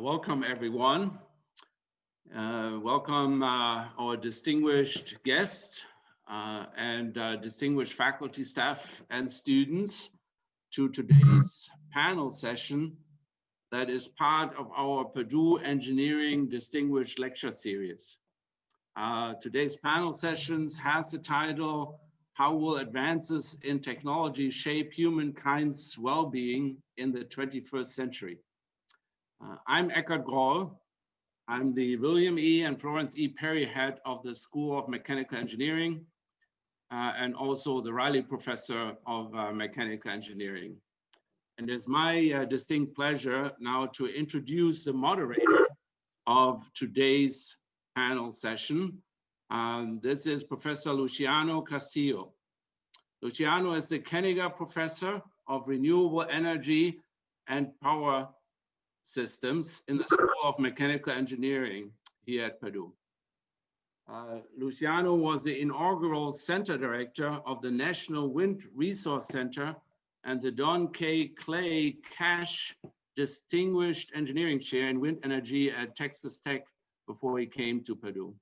welcome everyone. Uh, welcome uh, our distinguished guests uh, and uh, distinguished faculty, staff, and students to today's panel session that is part of our Purdue Engineering Distinguished Lecture Series. Uh, today's panel sessions has the title, How Will Advances in Technology Shape Humankind's Well-Being in the 21st Century? Uh, I'm Eckhard Groll. I'm the William E. and Florence E. Perry head of the School of Mechanical Engineering uh, and also the Riley Professor of uh, Mechanical Engineering. And it's my uh, distinct pleasure now to introduce the moderator of today's panel session. Um, this is Professor Luciano Castillo. Luciano is the Kenninger Professor of Renewable Energy and Power systems in the School of Mechanical Engineering here at Purdue. Uh, Luciano was the inaugural center director of the National Wind Resource Center and the Don K. Clay Cash Distinguished Engineering Chair in Wind Energy at Texas Tech before he came to Purdue.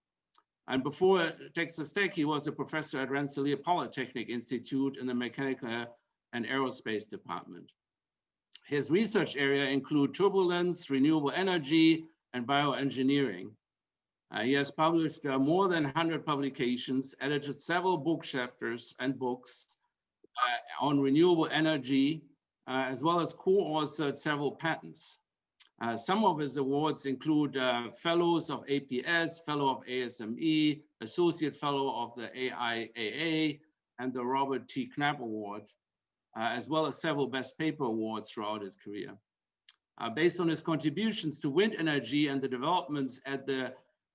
And before Texas Tech, he was a professor at Rensselaer Polytechnic Institute in the Mechanical and Aerospace Department. His research area include turbulence, renewable energy, and bioengineering. Uh, he has published uh, more than 100 publications, edited several book chapters and books uh, on renewable energy, uh, as well as co-authored several patents. Uh, some of his awards include uh, Fellows of APS, Fellow of ASME, Associate Fellow of the AIAA, and the Robert T. Knapp Award uh, as well as several best paper awards throughout his career. Uh, based on his contributions to wind energy and the developments at the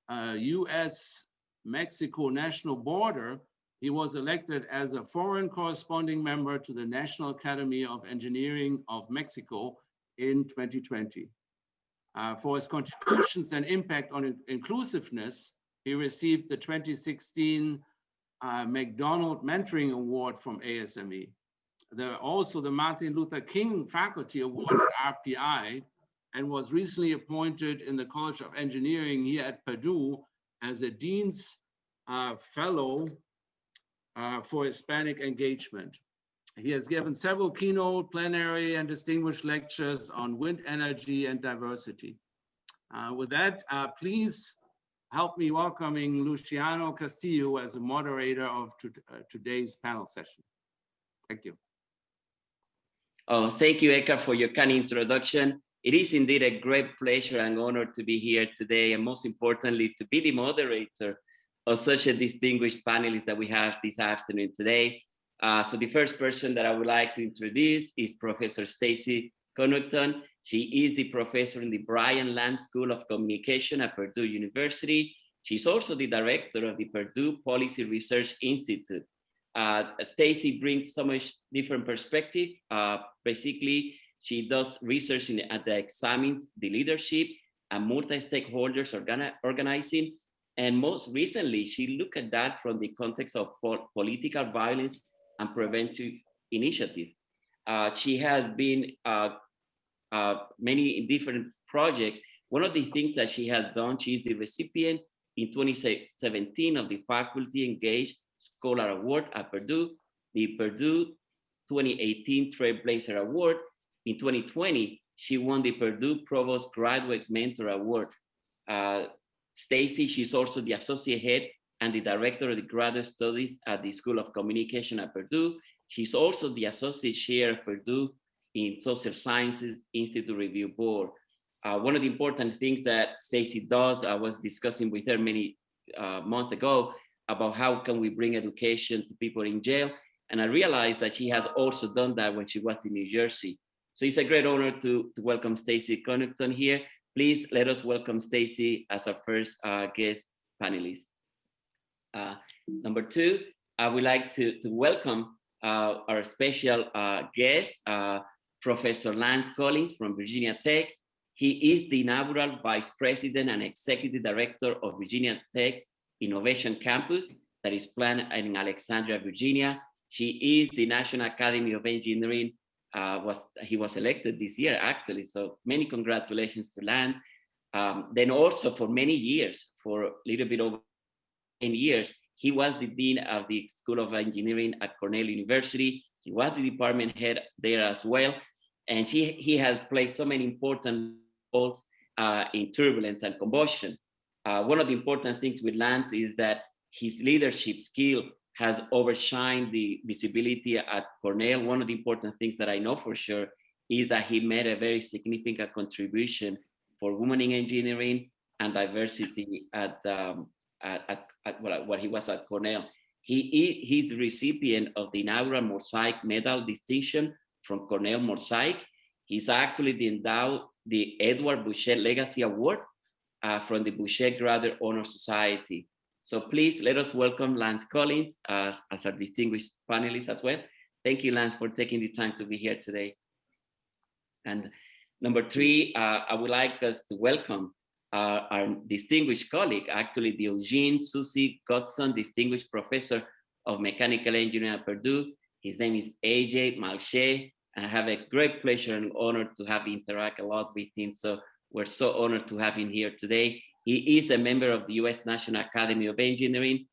US-Mexico uh, national border, he was elected as a foreign corresponding member to the National Academy of Engineering of Mexico in 2020. Uh, for his contributions and impact on inclusiveness, he received the 2016 uh, McDonald Mentoring Award from ASME the, also the Martin Luther King Faculty Award at RPI and was recently appointed in the College of Engineering here at Purdue as a Dean's uh, Fellow uh, for Hispanic Engagement. He has given several keynote, plenary, and distinguished lectures on wind energy and diversity. Uh, with that, uh, please help me welcoming Luciano Castillo as the moderator of to, uh, today's panel session. Thank you. Oh, thank you, Eka, for your kind introduction. It is indeed a great pleasure and honor to be here today, and most importantly, to be the moderator of such a distinguished panelist that we have this afternoon today. Uh, so the first person that I would like to introduce is Professor Stacy Connaughton. She is the professor in the Brian Lamb School of Communication at Purdue University. She's also the director of the Purdue Policy Research Institute. Uh, Stacy brings so much different perspective. Uh, basically, she does research in, at the examines the leadership and multi-stakeholders organizing. And most recently, she looked at that from the context of po political violence and preventive initiative. Uh, she has been uh, uh, many different projects. One of the things that she has done, she is the recipient in 2017 of the Faculty Engaged Scholar Award at Purdue, the Purdue 2018 Trailblazer Award. In 2020, she won the Purdue Provost Graduate Mentor Award. Uh, Stacy, she's also the associate head and the director of the graduate studies at the School of Communication at Purdue. She's also the associate chair of Purdue in Social Sciences Institute Review Board. Uh, one of the important things that Stacy does, I was discussing with her many uh, months ago, about how can we bring education to people in jail. And I realized that she has also done that when she was in New Jersey. So it's a great honor to, to welcome Stacy Connaughton here. Please let us welcome Stacy as our first uh, guest panelist. Uh, number two, I would like to, to welcome uh, our special uh, guest, uh, Professor Lance Collins from Virginia Tech. He is the inaugural Vice President and Executive Director of Virginia Tech Innovation Campus that is planned in Alexandria, Virginia. She is the National Academy of Engineering uh, was he was elected this year actually. So many congratulations to Lance. Um, then also for many years, for a little bit over 10 years, he was the Dean of the School of Engineering at Cornell University. He was the department head there as well. And he, he has played so many important roles uh, in turbulence and combustion. Uh, one of the important things with Lance is that his leadership skill has overshined the visibility at Cornell. One of the important things that I know for sure is that he made a very significant contribution for women in engineering and diversity at, um, at, at, at what, what he was at Cornell. He, he's the recipient of the inaugural Mosaic Medal distinction from Cornell Mosaic. He's actually the endowed the Edward Bouchet Legacy Award uh, from the Bouchet Graduate Honor Society. So please let us welcome Lance Collins uh, as our distinguished panelist as well. Thank you, Lance, for taking the time to be here today. And number three, uh, I would like us to welcome uh, our distinguished colleague, actually the Eugene Susie Goodson Distinguished Professor of Mechanical Engineering at Purdue. His name is AJ Malshe, and I have a great pleasure and honor to have interact a lot with him. So we're so honored to have him here today. He is a member of the US National Academy of Engineering.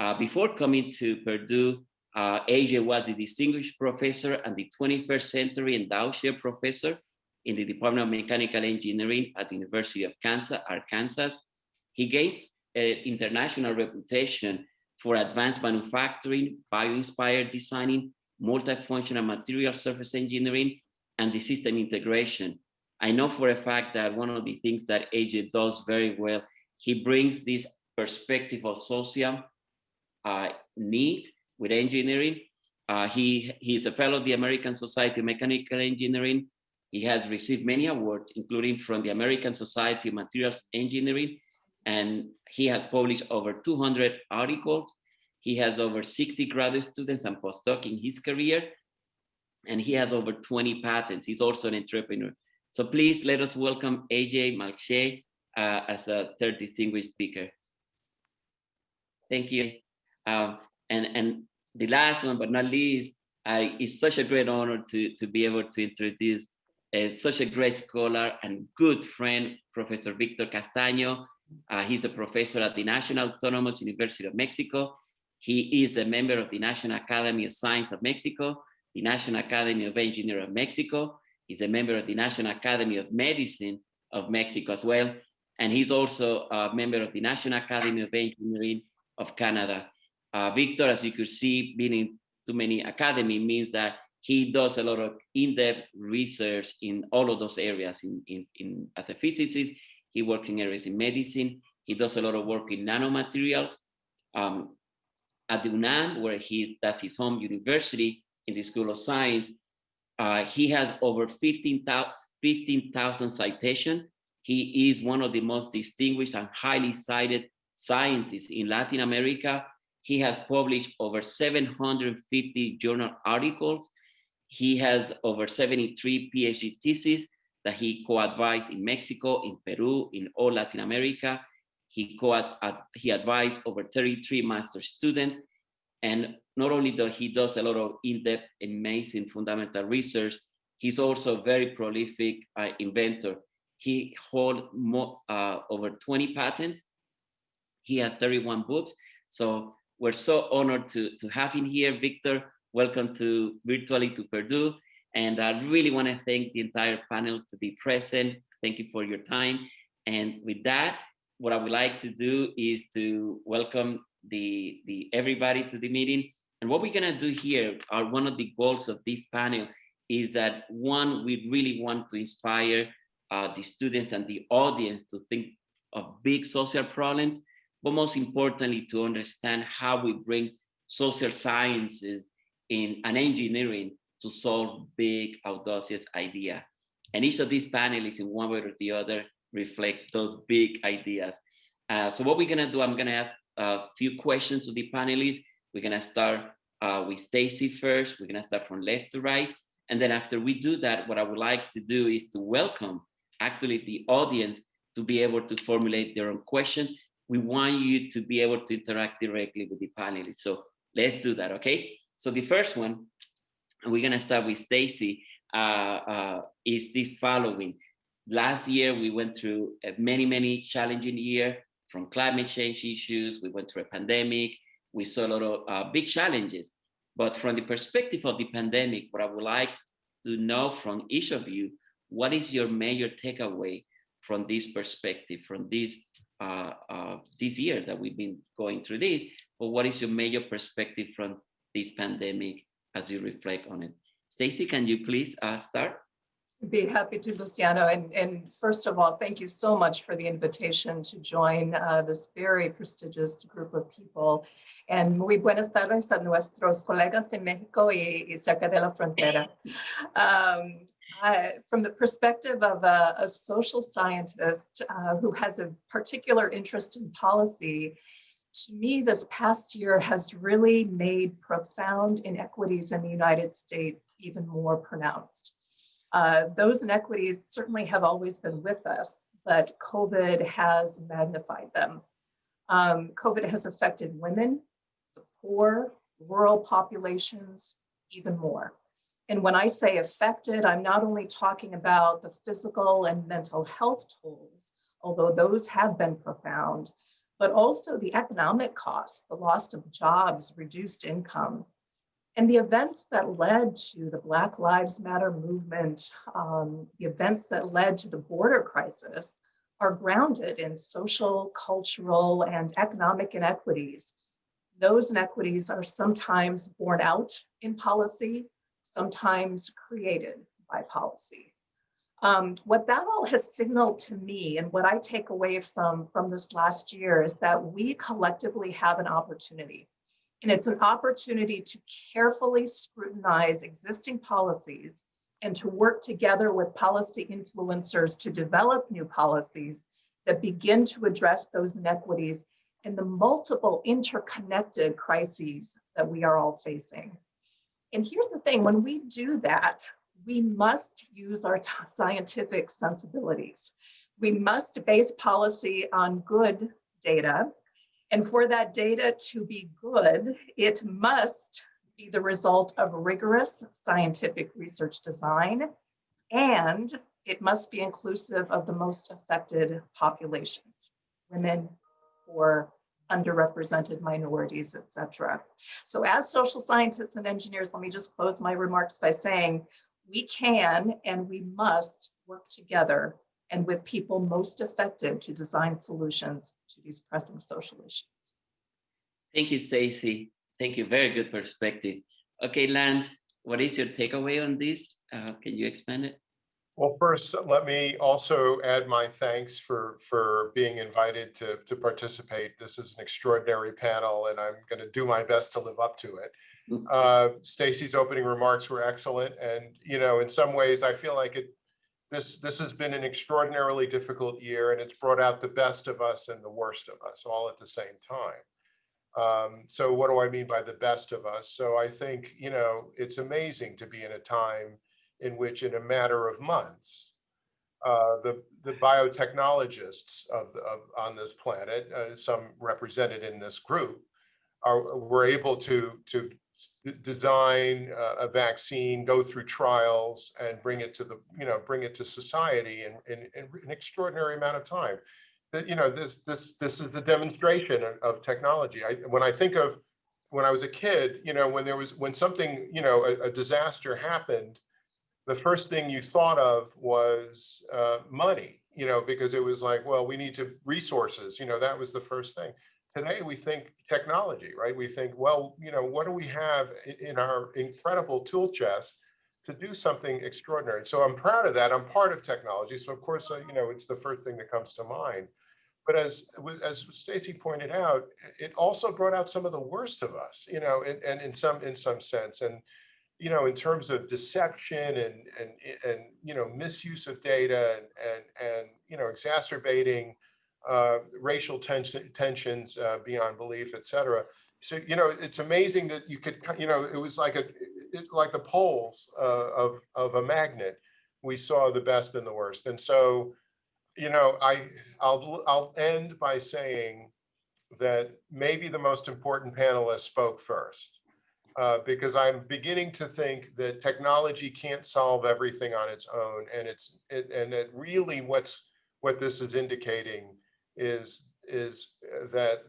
Uh, before coming to Purdue, uh, AJ was the distinguished professor and the 21st century endowed chair professor in the Department of Mechanical Engineering at the University of Kansas, Arkansas. He gains an international reputation for advanced manufacturing, bio-inspired designing, multifunctional material surface engineering, and the system integration. I know for a fact that one of the things that AJ does very well, he brings this perspective of social uh, need with engineering. Uh, he, he is a fellow of the American Society of Mechanical Engineering. He has received many awards, including from the American Society of Materials Engineering, and he has published over 200 articles. He has over 60 graduate students and postdoc in his career, and he has over 20 patents. He's also an entrepreneur. So please let us welcome AJ Malshe uh, as a third distinguished speaker. Thank you. Um, and, and the last one, but not least, uh, it's such a great honor to, to be able to introduce uh, such a great scholar and good friend, Professor Victor Castaño. Uh, he's a professor at the National Autonomous University of Mexico. He is a member of the National Academy of Science of Mexico, the National Academy of Engineering of Mexico, He's a member of the National Academy of Medicine of Mexico as well. And he's also a member of the National Academy of Engineering of Canada. Uh, Victor, as you could see, being in too many academy means that he does a lot of in-depth research in all of those areas. In, in, in, as a physicist, he works in areas in medicine. He does a lot of work in nanomaterials. Um, at the UNAM, where he that's his home university in the School of Science, uh, he has over 15,000 15, citations. He is one of the most distinguished and highly cited scientists in Latin America. He has published over 750 journal articles. He has over 73 PhD theses that he co-advised in Mexico, in Peru, in all Latin America. He, co he advised over 33 master students and not only does he does a lot of in-depth, amazing fundamental research, he's also a very prolific uh, inventor. He holds uh, over 20 patents. He has 31 books. So we're so honored to, to have him here. Victor, welcome to virtually to Purdue. And I really want to thank the entire panel to be present. Thank you for your time. And with that, what I would like to do is to welcome the, the everybody to the meeting. And what we're gonna do here are one of the goals of this panel is that one, we really want to inspire uh, the students and the audience to think of big social problems, but most importantly, to understand how we bring social sciences in and engineering to solve big audacious idea. And each of these panelists in one way or the other reflect those big ideas. Uh, so what we're gonna do, I'm gonna ask a few questions to the panelists. We're gonna start uh, with Stacy first. We're gonna start from left to right. And then after we do that, what I would like to do is to welcome actually the audience to be able to formulate their own questions. We want you to be able to interact directly with the panelists. So let's do that, okay? So the first one, we're gonna start with Stacy. uh, uh, is this following. Last year, we went through a many, many challenging year from climate change issues. We went through a pandemic. We saw a lot of uh, big challenges. But from the perspective of the pandemic, what I would like to know from each of you, what is your major takeaway from this perspective, from this uh, uh, this year that we've been going through this, but what is your major perspective from this pandemic as you reflect on it? Stacy, can you please uh, start? Be happy to, Luciano. And, and first of all, thank you so much for the invitation to join uh, this very prestigious group of people. And muy buenas tardes a nuestros colegas en México y, y cerca de la frontera. Um, from the perspective of a, a social scientist uh, who has a particular interest in policy, to me, this past year has really made profound inequities in the United States even more pronounced. Uh, those inequities certainly have always been with us, but COVID has magnified them. Um, COVID has affected women, the poor, rural populations, even more. And when I say affected, I'm not only talking about the physical and mental health tolls, although those have been profound, but also the economic costs, the loss of jobs, reduced income, and the events that led to the Black Lives Matter movement, um, the events that led to the border crisis are grounded in social, cultural, and economic inequities. Those inequities are sometimes borne out in policy, sometimes created by policy. Um, what that all has signaled to me and what I take away from, from this last year is that we collectively have an opportunity and it's an opportunity to carefully scrutinize existing policies and to work together with policy influencers to develop new policies that begin to address those inequities and the multiple interconnected crises that we are all facing. And here's the thing, when we do that, we must use our scientific sensibilities. We must base policy on good data and for that data to be good, it must be the result of rigorous scientific research design, and it must be inclusive of the most affected populations, women, or underrepresented minorities, etc. So as social scientists and engineers, let me just close my remarks by saying we can and we must work together and with people most effective to design solutions to these pressing social issues. Thank you, Stacy. Thank you. Very good perspective. Okay, Lance, what is your takeaway on this? Uh, can you expand it? Well, first, let me also add my thanks for for being invited to to participate. This is an extraordinary panel, and I'm going to do my best to live up to it. Mm. Uh, Stacy's opening remarks were excellent, and you know, in some ways, I feel like it this this has been an extraordinarily difficult year and it's brought out the best of us and the worst of us all at the same time. Um, so what do I mean by the best of us? So I think, you know, it's amazing to be in a time in which in a matter of months, uh, the, the biotechnologists of, of on this planet, uh, some represented in this group, are were able to, to design a vaccine, go through trials and bring it to the, you know, bring it to society in, in, in an extraordinary amount of time. That, you know, this, this, this is the demonstration of, of technology. I, when I think of when I was a kid, you know, when there was, when something, you know, a, a disaster happened, the first thing you thought of was uh, money, you know, because it was like, well, we need to resources, you know, that was the first thing today we think technology, right? We think, well, you know, what do we have in our incredible tool chest to do something extraordinary? So I'm proud of that. I'm part of technology. So of course, uh, you know, it's the first thing that comes to mind. But as as Stacy pointed out, it also brought out some of the worst of us, you know, and, and in some in some sense. And you know, in terms of deception and and and you know, misuse of data and and and you know, exacerbating uh, racial tension, tensions uh, beyond belief, et cetera. So, you know, it's amazing that you could, you know, it was like a, it, like the poles uh, of, of a magnet. We saw the best and the worst. And so, you know, I, I'll, I'll end by saying that maybe the most important panelist spoke first. uh, because I'm beginning to think that technology can't solve everything on its own. And it's, it, and it really what's, what this is indicating is, is uh, that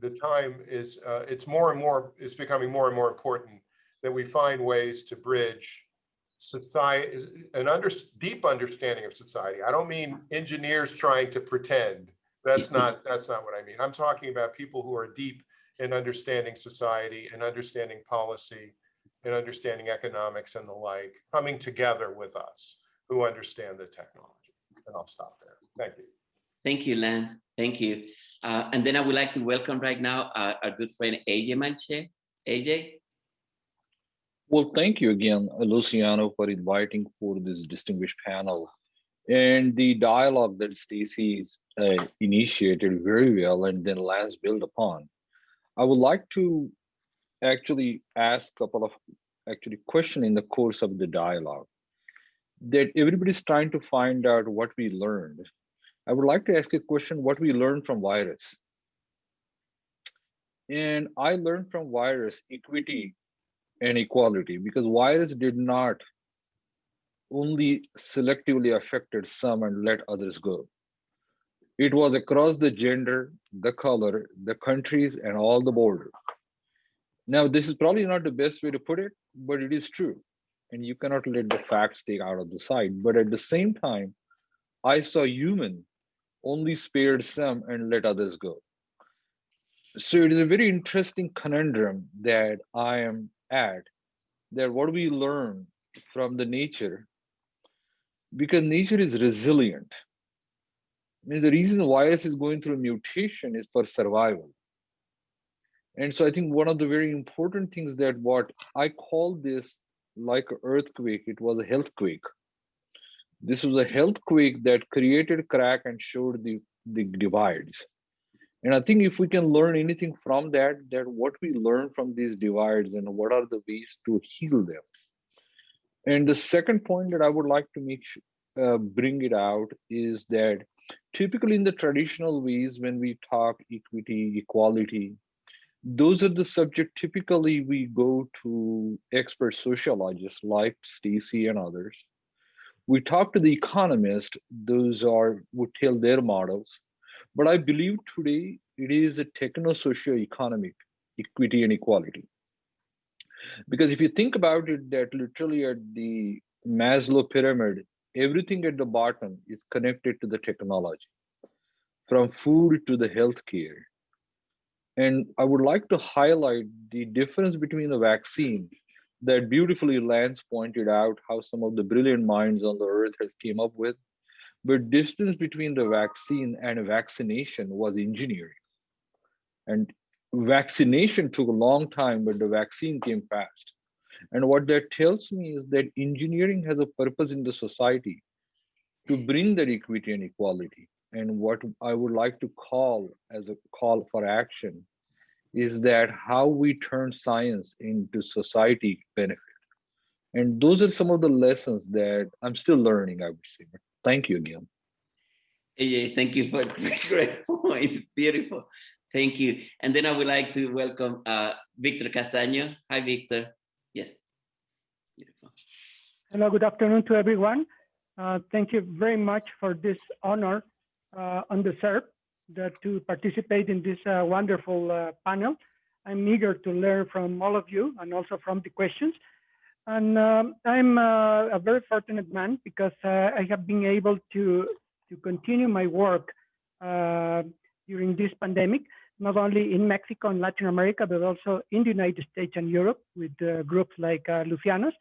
the time is, uh, it's more and more, it's becoming more and more important that we find ways to bridge society, an under, deep understanding of society. I don't mean engineers trying to pretend. That's not, that's not what I mean. I'm talking about people who are deep in understanding society and understanding policy and understanding economics and the like, coming together with us who understand the technology. And I'll stop there. Thank you. Thank you, Lance. Thank you. Uh, and then I would like to welcome right now uh, our good friend AJ Malshe. AJ? Well, thank you again, Luciano, for inviting for this distinguished panel. And the dialogue that Stacy's uh, initiated very well and then Lance built upon. I would like to actually ask a couple of actually question in the course of the dialogue that everybody's trying to find out what we learned. I would like to ask a question, what we learned from virus. And I learned from virus equity and equality because virus did not only selectively affected some and let others go. It was across the gender, the color, the countries, and all the border. Now, this is probably not the best way to put it, but it is true. And you cannot let the facts take out of the sight. But at the same time, I saw human only spared some and let others go. So it is a very interesting conundrum that I am at, that what we learn from the nature, because nature is resilient. I mean, the reason virus is going through mutation is for survival. And so I think one of the very important things that what I call this like earthquake, it was a health quake. This was a health quake that created crack and showed the, the divides. And I think if we can learn anything from that, that what we learn from these divides and what are the ways to heal them. And the second point that I would like to make uh, bring it out is that typically in the traditional ways when we talk equity, equality, those are the subject typically we go to expert sociologists like Stacy and others. We talk to the economist, those are would tell their models. But I believe today it is a techno-socio-economic equity and equality. Because if you think about it, that literally at the Maslow pyramid, everything at the bottom is connected to the technology, from food to the healthcare. And I would like to highlight the difference between the vaccine that beautifully Lance pointed out how some of the brilliant minds on the earth have came up with. But distance between the vaccine and vaccination was engineering. And vaccination took a long time, but the vaccine came fast. And what that tells me is that engineering has a purpose in the society to bring that equity and equality. And what I would like to call as a call for action is that how we turn science into society benefit. And those are some of the lessons that I'm still learning, I would say. Thank you again. Hey, thank you for great, great point. Beautiful. Thank you. And then I would like to welcome uh, Victor Castaño. Hi, Victor. Yes. Beautiful. Hello, good afternoon to everyone. Uh, thank you very much for this honor uh, on the SERP that to participate in this uh, wonderful uh, panel. I'm eager to learn from all of you and also from the questions. And um, I'm uh, a very fortunate man because uh, I have been able to, to continue my work uh, during this pandemic, not only in Mexico and Latin America, but also in the United States and Europe with uh, groups like Luciano's.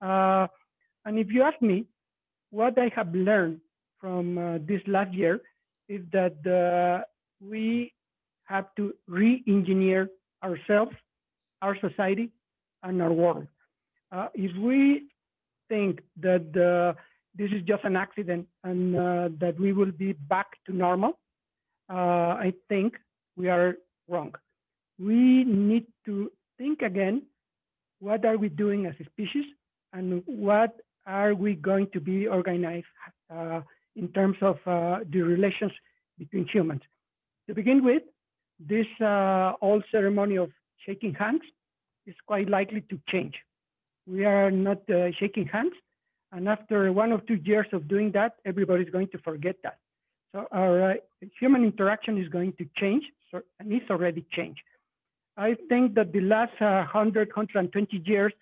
and if you ask me what I have learned from this last year, is that uh, we have to re-engineer ourselves, our society, and our world. Uh, if we think that uh, this is just an accident and uh, that we will be back to normal, uh, I think we are wrong. We need to think again, what are we doing as a species and what are we going to be organized uh, in terms of uh, the relations between humans. To begin with, this uh, old ceremony of shaking hands is quite likely to change. We are not uh, shaking hands. And after one or two years of doing that, everybody's going to forget that. So our uh, human interaction is going to change, so, and it's already changed. I think that the last uh, 100, 120 years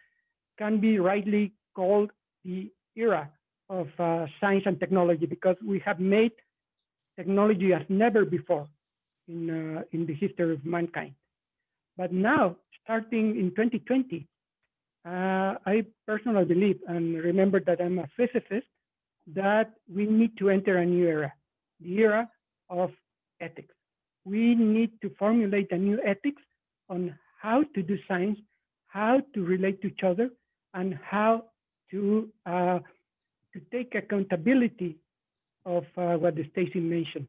can be rightly called the era of uh, science and technology because we have made technology as never before in, uh, in the history of mankind. But now, starting in 2020, uh, I personally believe, and remember that I'm a physicist, that we need to enter a new era, the era of ethics. We need to formulate a new ethics on how to do science, how to relate to each other, and how to uh, to take accountability of uh, what the Stacy mentioned.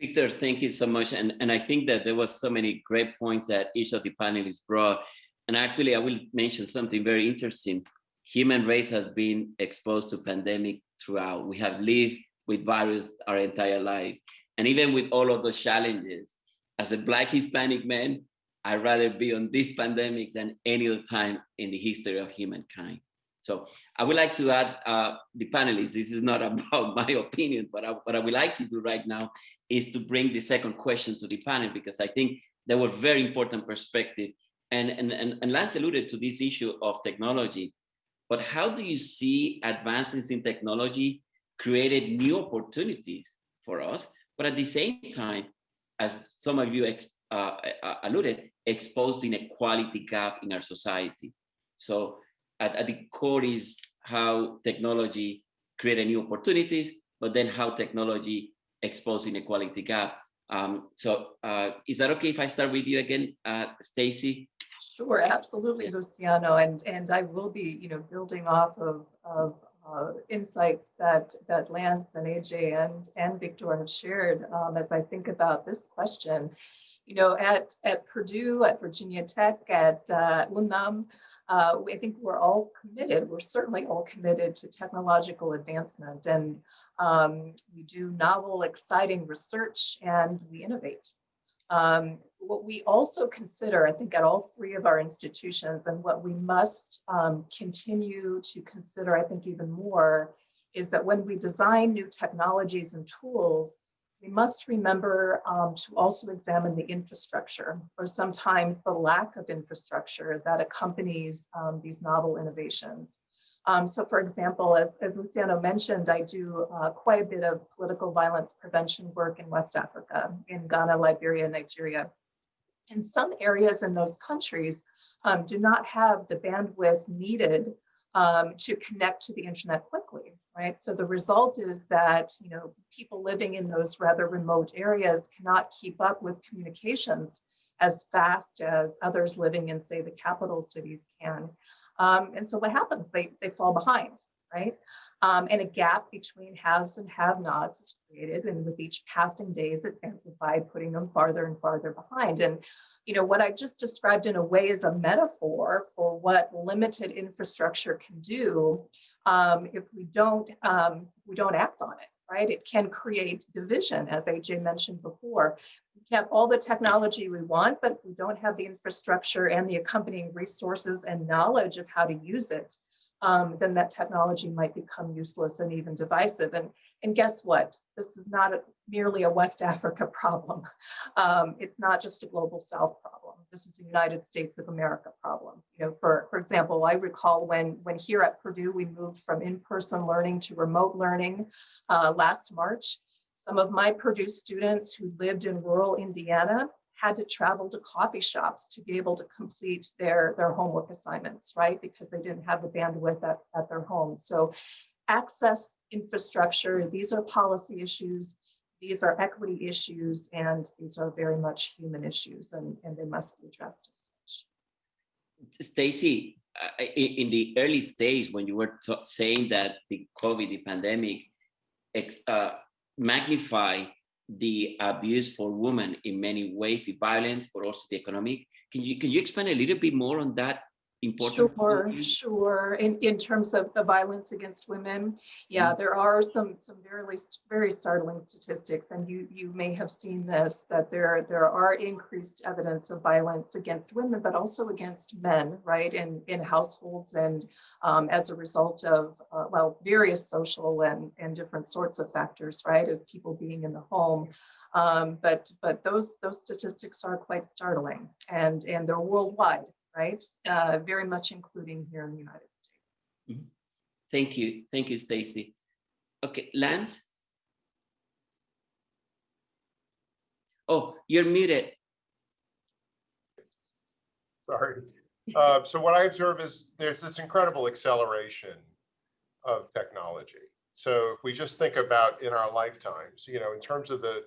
Victor, thank you so much. And, and I think that there was so many great points that each of the panelists brought. And actually, I will mention something very interesting. Human race has been exposed to pandemic throughout. We have lived with virus our entire life. And even with all of those challenges, as a Black Hispanic man, I'd rather be on this pandemic than any other time in the history of humankind. So I would like to add uh, the panelists, this is not about my opinion, but I, what I would like to do right now is to bring the second question to the panel because I think they were very important perspective. And, and, and, and Lance alluded to this issue of technology, but how do you see advances in technology created new opportunities for us, but at the same time, as some of you uh, uh alluded, exposed inequality gap in our society. So at, at the core is how technology create new opportunities, but then how technology expose inequality gap. Um, so uh, is that okay if I start with you again, uh, Stacy? Sure, absolutely, Luciano. And, and I will be, you know, building off of, of uh, insights that, that Lance and AJ and, and Victor have shared um, as I think about this question. You know, at, at Purdue, at Virginia Tech, at uh, UNAM, uh, I think we're all committed, we're certainly all committed to technological advancement and um, we do novel, exciting research and we innovate. Um, what we also consider, I think at all three of our institutions and what we must um, continue to consider, I think even more, is that when we design new technologies and tools, we must remember um, to also examine the infrastructure or sometimes the lack of infrastructure that accompanies um, these novel innovations. Um, so for example, as, as Luciano mentioned, I do uh, quite a bit of political violence prevention work in West Africa, in Ghana, Liberia, Nigeria. And some areas in those countries um, do not have the bandwidth needed um, to connect to the internet quickly right? So the result is that, you know, people living in those rather remote areas cannot keep up with communications as fast as others living in, say, the capital cities can. Um, and so what happens? They, they fall behind, right? Um, and a gap between haves and have-nots is created, and with each passing days, it's amplified, putting them farther and farther behind. And you know what I just described in a way is a metaphor for what limited infrastructure can do um, if we don't um, we don't act on it, right? It can create division, as AJ mentioned before. We can have all the technology we want, but we don't have the infrastructure and the accompanying resources and knowledge of how to use it, um, then that technology might become useless and even divisive. And, and guess what? This is not a, merely a West Africa problem. Um, it's not just a global South problem. This is a United States of America problem. You know, for, for example, I recall when, when here at Purdue, we moved from in-person learning to remote learning uh, last March. Some of my Purdue students who lived in rural Indiana had to travel to coffee shops to be able to complete their, their homework assignments, right? Because they didn't have the bandwidth at, at their homes. So access infrastructure, these are policy issues, these are equity issues, and these are very much human issues, and, and they must be addressed as such. Stacy, in the early stage when you were saying that the COVID, the pandemic, uh, magnify the abuse for women in many ways, the violence, but also the economic. Can you can you expand a little bit more on that important? Sure, sure. In, in terms of the violence against women, yeah, there are some, some very, very startling statistics. And you, you may have seen this, that there, there are increased evidence of violence against women, but also against men, right? In, in households and um, as a result of, uh, well, various social and, and different sorts of factors, right? Of people being in the home. Um, but, but those, those statistics are quite startling and, and they're worldwide, right? Uh, very much including here in the United States. Thank you. Thank you, Stacy. Okay, Lance? Oh, you're muted. Sorry. Uh, So what I observe is there's this incredible acceleration of technology. So if we just think about in our lifetimes, you know, in terms of the,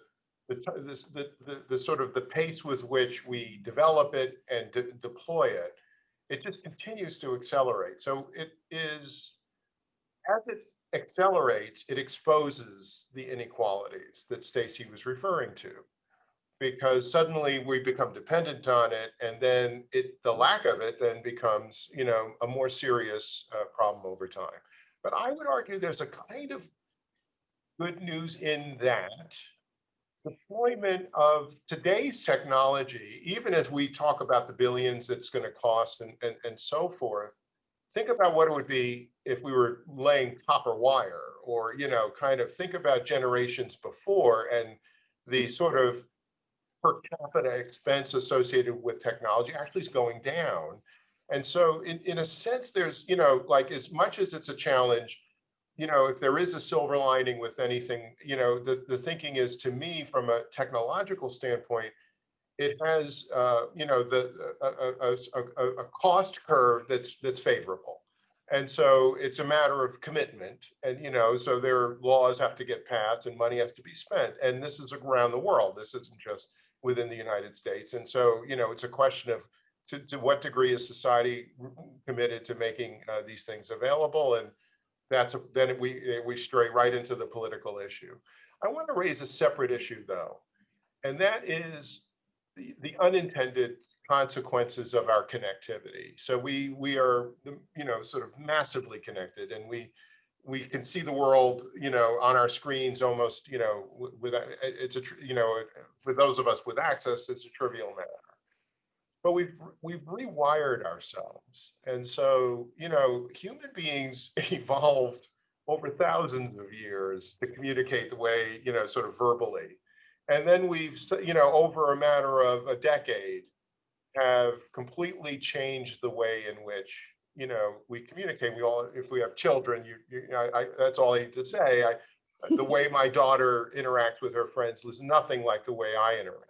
the, the, the, the sort of the pace with which we develop it and de- deploy it, it just continues to accelerate. So it is, as it accelerates, it exposes the inequalities that Stacy was referring to because suddenly we become dependent on it and then it the lack of it then becomes you know a more serious uh, problem over time but i would argue there's a kind of good news in that deployment of today's technology even as we talk about the billions it's going to cost and, and and so forth think about what it would be if we were laying copper wire or you know kind of think about generations before and the sort of per capita expense associated with technology actually is going down. And so in, in a sense, there's, you know, like as much as it's a challenge, you know, if there is a silver lining with anything, you know, the, the thinking is to me from a technological standpoint, it has, uh, you know, the, a, a, a, a- cost curve that's, that's favorable. And so it's a matter of commitment and, you know, so there laws have to get passed and money has to be spent. And this is around the world. This isn't just within the United States. And so, you know, it's a question of to, to what degree is society committed to making uh, these things available? And that's, a- then we, eh, we stray right into the political issue. I want to raise a separate issue though, and that is the, the unintended consequences of our connectivity. So we, we are, you know, sort of massively connected and we, we can see the world, you know, on our screens almost, you know, wi- with, eh, it's a, you know, for those of us with access, it's a trivial matter. But we've, we've rewired ourselves. And so, you know, human beings evolved over thousands of years to communicate the way, you know, sort of verbally. And then we've, you know, over a matter of a decade, have completely changed the way in which you know we communicate. We all, if we have children, you, you know, I, that's all I need to say. I, the way my daughter interacts with her friends is nothing like the way I interact.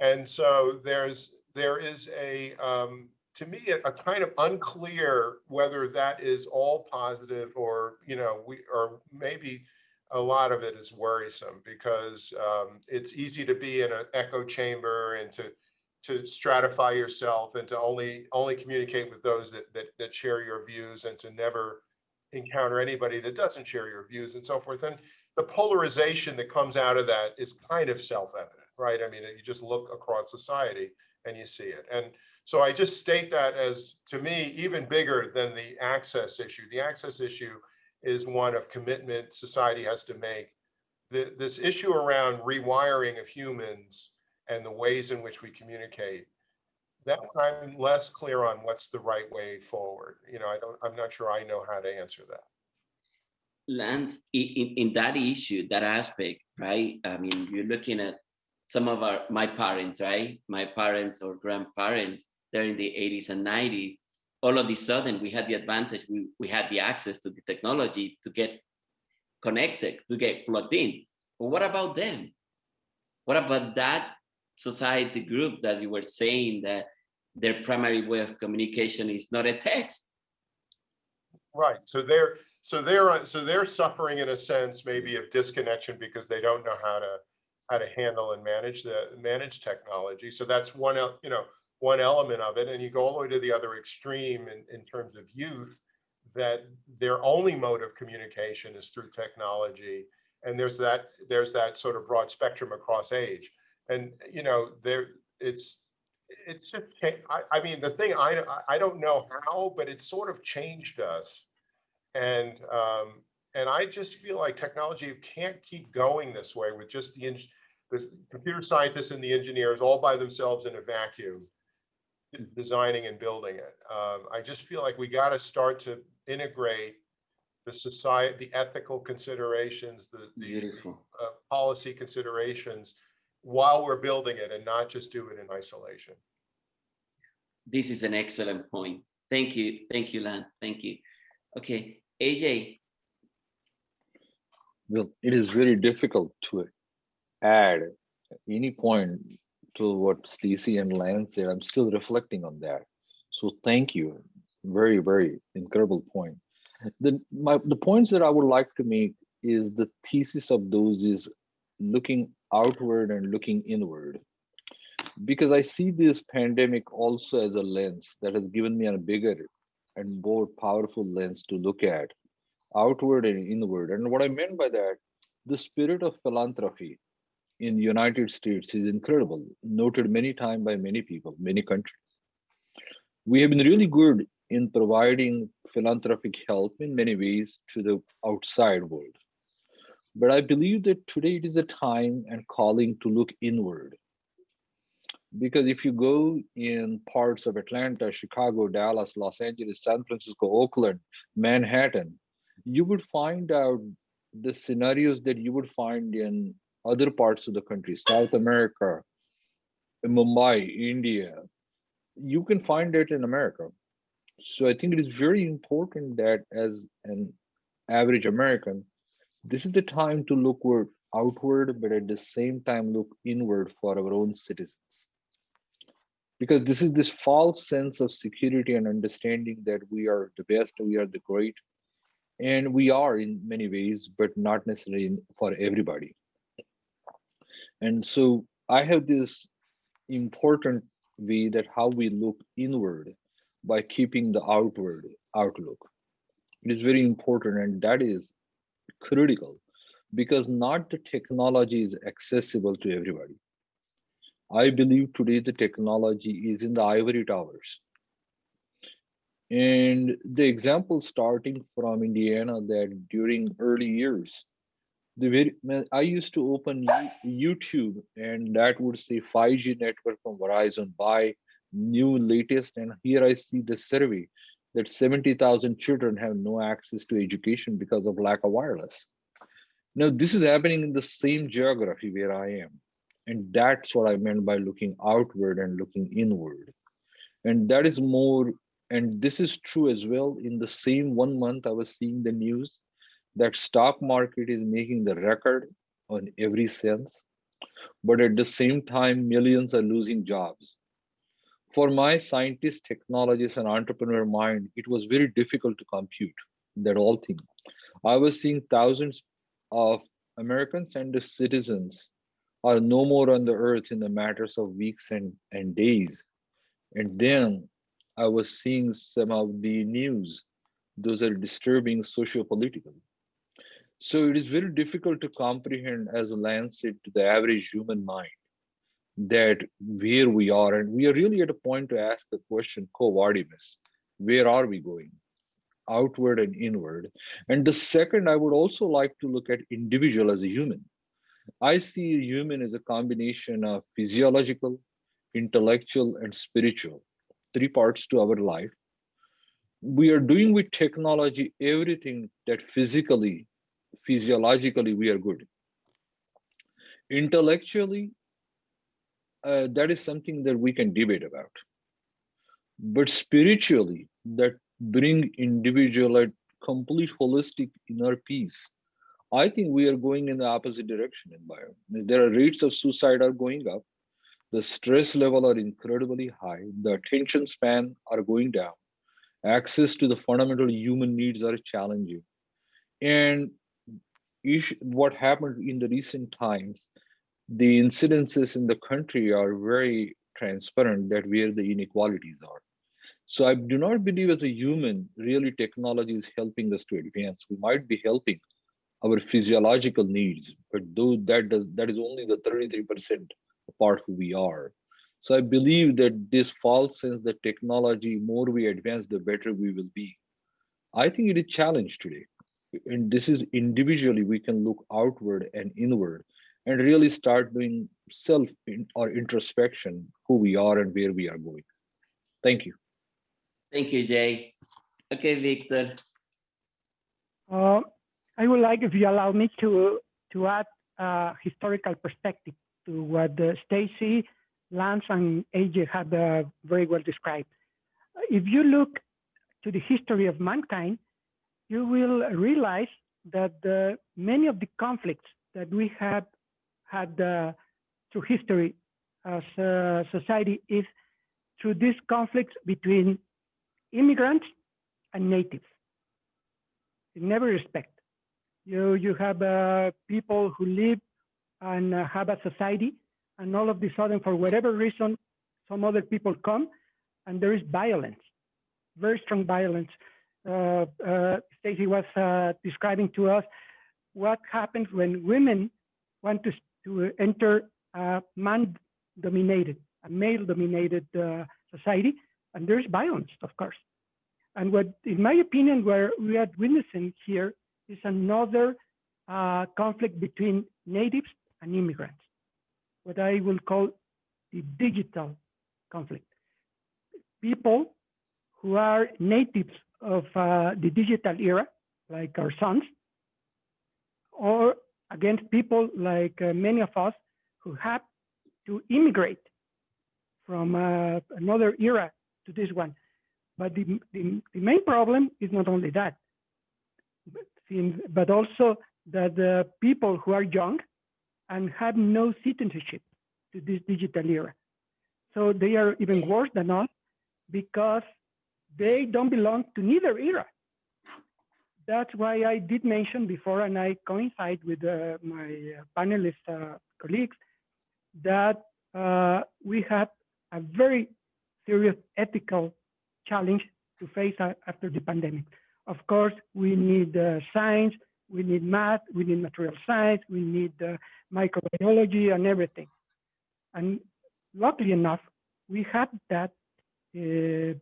And so there's there is a um, to me a, a kind of unclear whether that is all positive or you know we or maybe a lot of it is worrisome because um, it's easy to be in an echo chamber and to to stratify yourself and to only only communicate with those that that, that share your views and to never encounter anybody that doesn't share your views and so forth. And the polarization that comes out of that is kind of self-evident, right? I mean, you just look across society and you see it. And so I just state that as, to me, even bigger than the access issue. The access issue is one of commitment society has to make. The, this issue around rewiring of humans and the ways in which we communicate, that I'm less clear on what's the right way forward. You know, I don't, I'm not sure I know how to answer that. Lance, in, in that issue, that aspect, right? I mean, you're looking at some of our, my parents, right? My parents or grandparents, they're in the 80s and 90s. All of a sudden, we had the advantage, we, we had the access to the technology to get connected, to get plugged in. But what about them? What about that society group that you were saying that their primary way of communication is not a text? Right, so they're, so they're, so they're suffering in a sense maybe of disconnection because they don't know how to, how to handle and manage the, manage technology. So that's one, you know, one element of it. And you go all the way to the other extreme in, in terms of youth, that their only mode of communication is through technology. And there's that, there's that sort of broad spectrum across age. And, you know, there, it's, it's just, I, I mean, the thing, I, I- don't know how, but it's sort of changed us. And, um, and I just feel like technology can't keep going this way with just the, the computer scientists and the engineers all by themselves in a vacuum, designing and building it. Um, I just feel like we got to start to integrate the society, the ethical considerations, the, the uh, policy considerations while we're building it and not just do it in isolation. This is an excellent point. Thank you. Thank you, Lan. Thank you. Okay, AJ, it is very difficult to add any point to what Stacy and Lance said. I'm still reflecting on that. So thank you. Very, very incredible point. The my the points that I would like to make is the thesis of those is looking outward and looking inward. Because I see this pandemic also as a lens that has given me a bigger and more powerful lens to look at outward and inward. And what I meant by that, the spirit of philanthropy in the United States is incredible, noted many times by many people, many countries. We have been really good in providing philanthropic help in many ways to the outside world. But I believe that today it is a time and calling to look inward. Because if you go in parts of Atlanta, Chicago, Dallas, Los Angeles, San Francisco, Oakland, Manhattan, you would find out the scenarios that you would find in other parts of the country, South America, Mumbai, India. You can find it in America. So I think it is very important that as an average American, this is the time to look outward, but at the same time look inward for our own citizens. Because this is this false sense of security and understanding that we are the best, we are the great, and we are in many ways but not necessarily for everybody. And so i have this important way that how we look inward by keeping the outward outlook. It is very important and that is critical because not the technology is accessible to everybody. I believe today the technology is in the ivory towers and the example starting from Indiana that during early years, the very I used to open YouTube and that would say 5G network from Verizon buy new latest. And here I see the survey that 70,000 children have no access to education because of lack of wireless. Now this is happening in the same geography where I am. And that's what I meant by looking outward and looking inward. And that is more and this is true as well. In the same one month i was seeing the news that stock market is making the record on every sense. But at the same time millions are losing jobs. For my scientist technologist and entrepreneur mind it was very difficult to compute that all thing. I was seeing thousands of americans and the citizens are no more on the earth in the matters of weeks and, and days. And then I was seeing some of the news. Those are disturbing socio-political. So it is very difficult to comprehend as a lancet to the average human mind that where we are, and we are really at a point to ask the question, vadis, where are we going? Outward and inward. And the second, I would also like to look at individual as a human. I see a human as a combination of physiological, intellectual, and spiritual three parts to our life. We are doing with technology everything that physically, physiologically, we are good. Intellectually, uh, that is something that we can debate about. But spiritually, that bring individual a complete holistic inner peace. I think we are going in the opposite direction in bio. There are rates of suicide are going up the stress level are incredibly high. The attention span are going down. Access to the fundamental human needs are challenging. And what happened in the recent times the incidences in the country are very transparent that where the inequalities are. So i do not believe as a human really technology is helping us to advance. We might be helping our physiological needs but though that does that is only the 33 percent part who we are. So I believe that this false sense that technology, more we advance, the better we will be. I think it is challenged today. And this is individually, we can look outward and inward and really start doing self in, or introspection, who we are and where we are going. Thank you. Thank you, Jay. Okay, Victor. Uh, I would like, if you allow me, to to add a historical perspective to what Stacy, Lance, and AJ have uh, very well described. If you look to the history of mankind, you will realize that many of the conflicts that we have had uh, through history as a society is through these conflicts between immigrants and natives. In every respect, you you have uh, people who live and uh, have a society, and all of the sudden, for whatever reason, some other people come, and there is violence, very strong violence. Uh, uh, Stacy was uh, describing to us what happens when women want to, to enter a man-dominated, a male-dominated uh, society, and there's violence, of course. And what, in my opinion, where we are witnessing here is another uh, conflict between natives and immigrants, what I will call the digital conflict. People who are natives of uh, the digital era, like our sons, or against people like uh, many of us who have to immigrate from uh, another era to this one. But the, the, the, main problem is not only that, but also that the people who are young and have no citizenship to this digital era. So they are even worse than us because they don't belong to neither era. That's why I did mention before, and I coincide with uh, my uh, panelist uh, colleagues, that uh, we have a very serious ethical challenge to face after the pandemic. Of course, we need uh, science, we need math, we need material science, we need uh, microbiology and everything. And luckily enough, we have that uh,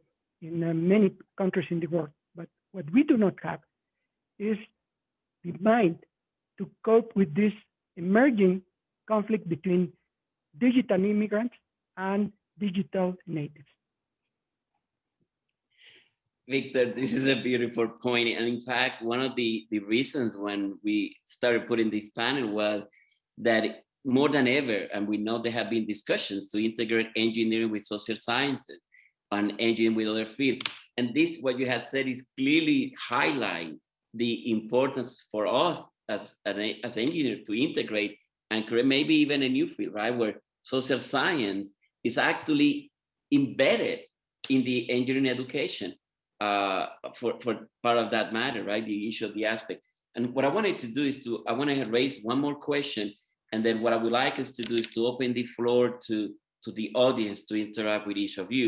in uh, many countries in the world. But what we do not have is the mind to cope with this emerging conflict between digital immigrants and digital natives. Victor, this is a beautiful point. And in fact, one of the, the reasons when we started putting this panel was that more than ever, and we know there have been discussions to integrate engineering with social sciences and engineering with other fields. And this, what you had said, is clearly highlight the importance for us as, as engineers to integrate and create maybe even a new field, right? Where social science is actually embedded in the engineering education uh, for, for part of that matter, right? The issue of the aspect. And what I wanted to do is to, I want to raise one more question. And then what I would like us to do is to open the floor to, to the audience to interact with each of you.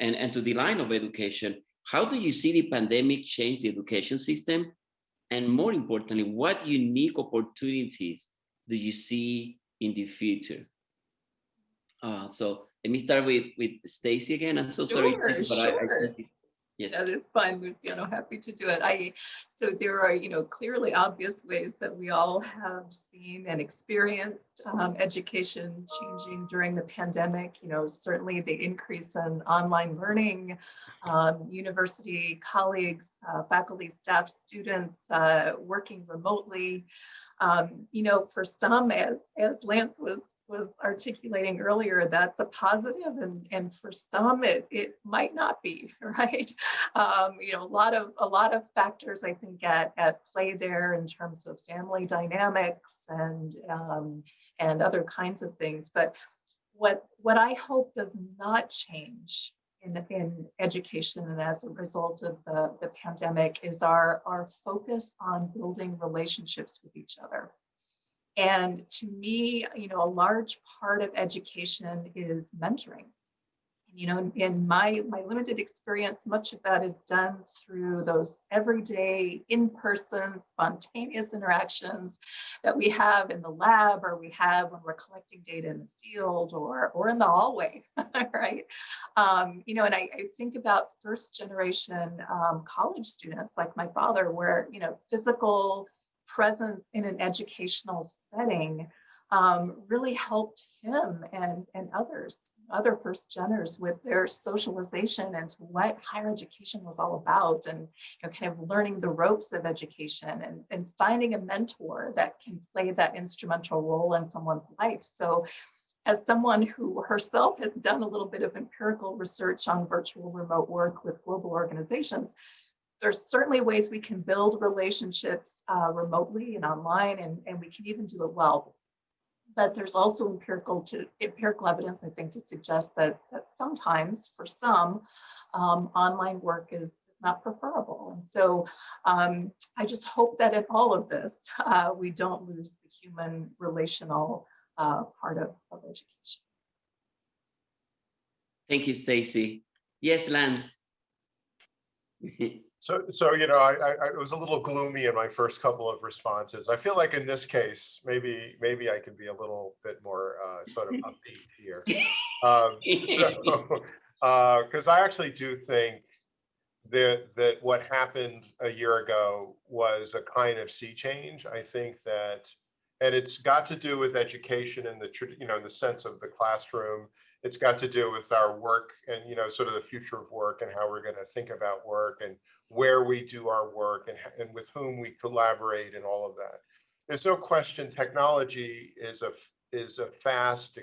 And, and to the line of education, how do you see the pandemic change the education system? And more importantly, what unique opportunities do you see in the future? Uh, so let me start with, with Stacy again. I'm so sure, sorry, but sure. I, I Yes. That is fine, Luciano. Happy to do it. I so there are, you know, clearly obvious ways that we all have seen and experienced um, education changing during the pandemic. You know, certainly the increase in online learning, um, university colleagues, uh, faculty, staff, students uh, working remotely. Um, you know, for some, as as Lance was was articulating earlier, that's a positive, and and for some, it it might not be right. Um, you know, a lot of a lot of factors I think at at play there in terms of family dynamics and um, and other kinds of things. But what what I hope does not change in, in education and as a result of the, the pandemic is our, our focus on building relationships with each other. And to me, you know, a large part of education is mentoring. You know, in, my, my limited experience, much of that is done through those everyday in-person spontaneous interactions that we have in the lab or we have when we're collecting data in the field or, or in the hallway, right? Um, you know, and I, I think about first generation um, college students like my father, where, you know, physical presence in an educational setting um, really helped him and, and others, other first geners with their socialization into what higher education was all about and you know, kind of learning the ropes of education and, and finding a mentor that can play that instrumental role in someone's life. So as someone who herself has done a little bit of empirical research on virtual remote work with global organizations, there's certainly ways we can build relationships uh, remotely and online, and, and we can even do it well but there's also empirical to empirical evidence, I think, to suggest that, that sometimes for some, um, online work is, is not preferable. And so um, I just hope that in all of this, uh, we don't lose the human relational uh, part of, of education. Thank you, Stacy. Yes, Lance. So, so, you know, I, I, I was a little gloomy in my first couple of responses. I feel like in this case, maybe, maybe I can be a little bit more uh, sort of upbeat here. Um, so, because I actually do think that that what happened a year ago was a kind of sea change. I think that, and it's got to do with education and the you know in the sense of the classroom. It's got to do with our work and you know sort of the future of work and how we're going to think about work and where we do our work and, and with whom we collaborate and all of that. There's no question technology is a is a fast,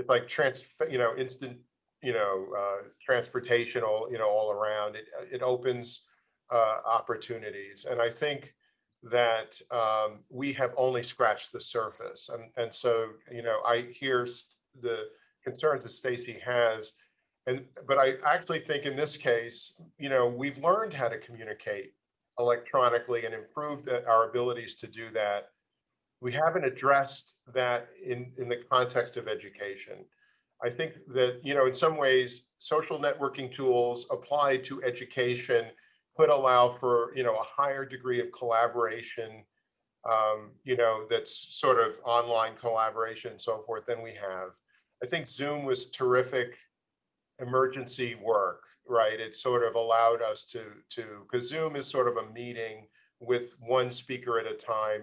it's like trans, you know, instant, you know, uh, transportation all, you know, all around. It, it opens uh, opportunities. And I think that um, we have only scratched the surface. And, and so, you know, I hear the concerns that Stacy has and, but I actually think in this case, you know, we've learned how to communicate electronically and improved our abilities to do that. We haven't addressed that in, in the context of education. I think that, you know, in some ways, social networking tools applied to education could allow for, you know, a higher degree of collaboration, um, you know, that's sort of online collaboration and so forth than we have. I think Zoom was terrific emergency work, right? It sort of allowed us to, to, because Zoom is sort of a meeting with one speaker at a time,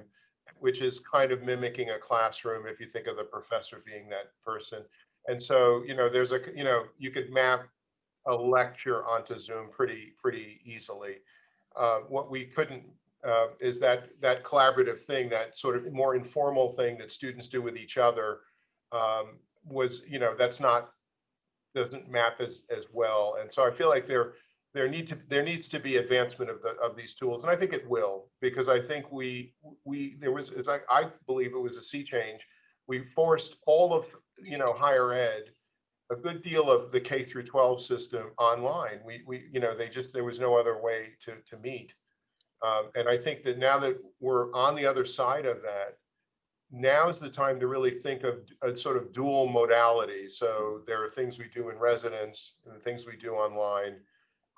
which is kind of mimicking a classroom if you think of the professor being that person. And so, you know, there's a, you know, you could map a lecture onto Zoom pretty, pretty easily. Uh, what we couldn't uh, is that that collaborative thing, that sort of more informal thing that students do with each other um, was, you know, that's not doesn't map as as well. And so I feel like there there need to there needs to be advancement of the of these tools, and I think it will because I think we we there was as I, I believe it was a sea change. We forced all of you know higher ed, a good deal of the K through 12 system online. We we you know they just there was no other way to to meet. Um, and I think that now that we're on the other side of that, now's the time to really think of a sort of dual modality. So there are things we do in residence and things we do online.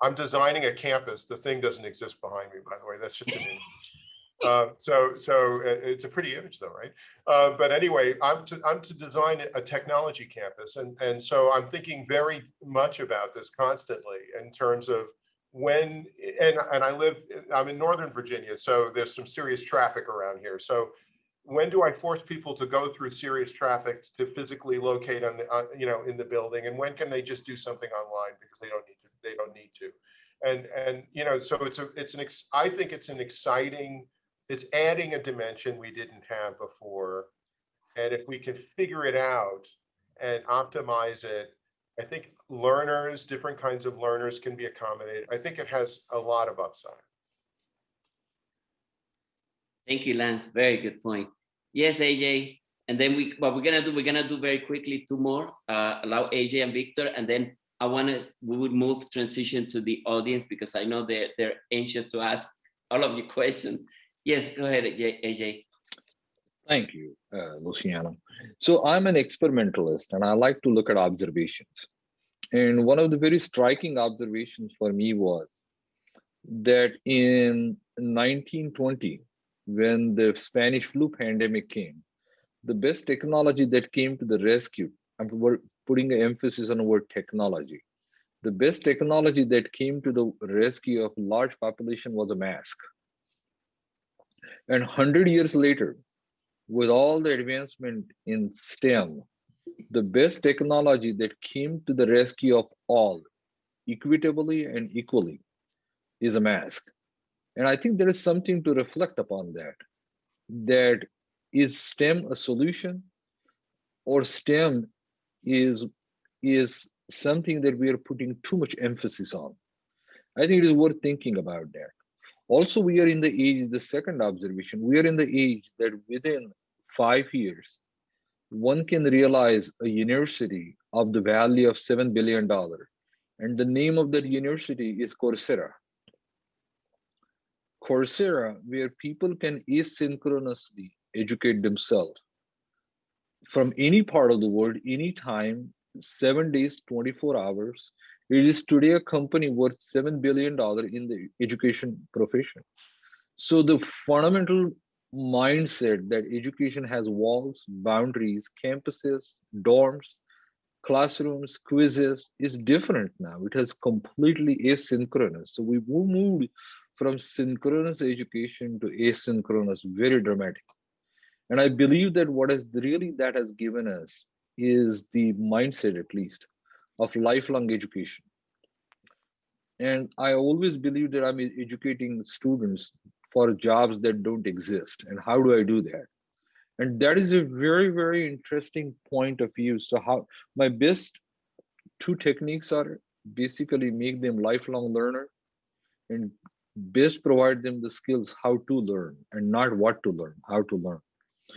I'm designing a campus. The thing doesn't exist behind me, by the way. That's just an image. Uh, so, so uh, it's a pretty image, though, right? Uh, but anyway, I'm to I'm to design a technology campus, and and so I'm thinking very much about this constantly in terms of when and and I live I'm in Northern Virginia, so there's some serious traffic around here. So when do I force people to go through serious traffic to physically locate on uh, you know, in the building? And when can they just do something online because they don't need to, they don't need to. And, and, you know, so it's a, it's an, ex I think it's an exciting, it's adding a dimension we didn't have before. And if we can figure it out and optimize it, I think learners, different kinds of learners can be accommodated. I think it has a lot of upside. Thank you, Lance. Very good point. Yes, AJ. And then we, what we're gonna do, we're gonna do very quickly two more, uh, allow AJ and Victor, and then I want to, we would move transition to the audience because I know they're, they're anxious to ask all of your questions. Yes, go ahead, AJ. Thank you, uh, Luciano. So I'm an experimentalist and I like to look at observations. And one of the very striking observations for me was that in 1920, when the Spanish flu pandemic came, the best technology that came to the rescue, I'm putting an emphasis on the word technology. The best technology that came to the rescue of large population was a mask. And 100 years later, with all the advancement in STEM, the best technology that came to the rescue of all equitably and equally is a mask. And I think there is something to reflect upon that. That is STEM a solution or STEM is, is something that we are putting too much emphasis on. I think it is worth thinking about that. Also, we are in the age, the second observation, we are in the age that within five years, one can realize a university of the value of $7 billion. And the name of that university is Coursera. Coursera, uh, where people can asynchronously educate themselves from any part of the world, anytime, seven days, 24 hours. It is today a company worth $7 billion in the education profession. So the fundamental mindset that education has walls, boundaries, campuses, dorms, classrooms, quizzes is different now. It has completely asynchronous. So we moved from synchronous education to asynchronous very dramatic. And I believe that what is really that has given us is the mindset, at least, of lifelong education. And I always believe that I'm educating students for jobs that don't exist. And how do I do that? And that is a very, very interesting point of view. So how my best two techniques are basically make them lifelong learner and best provide them the skills how to learn and not what to learn, how to learn.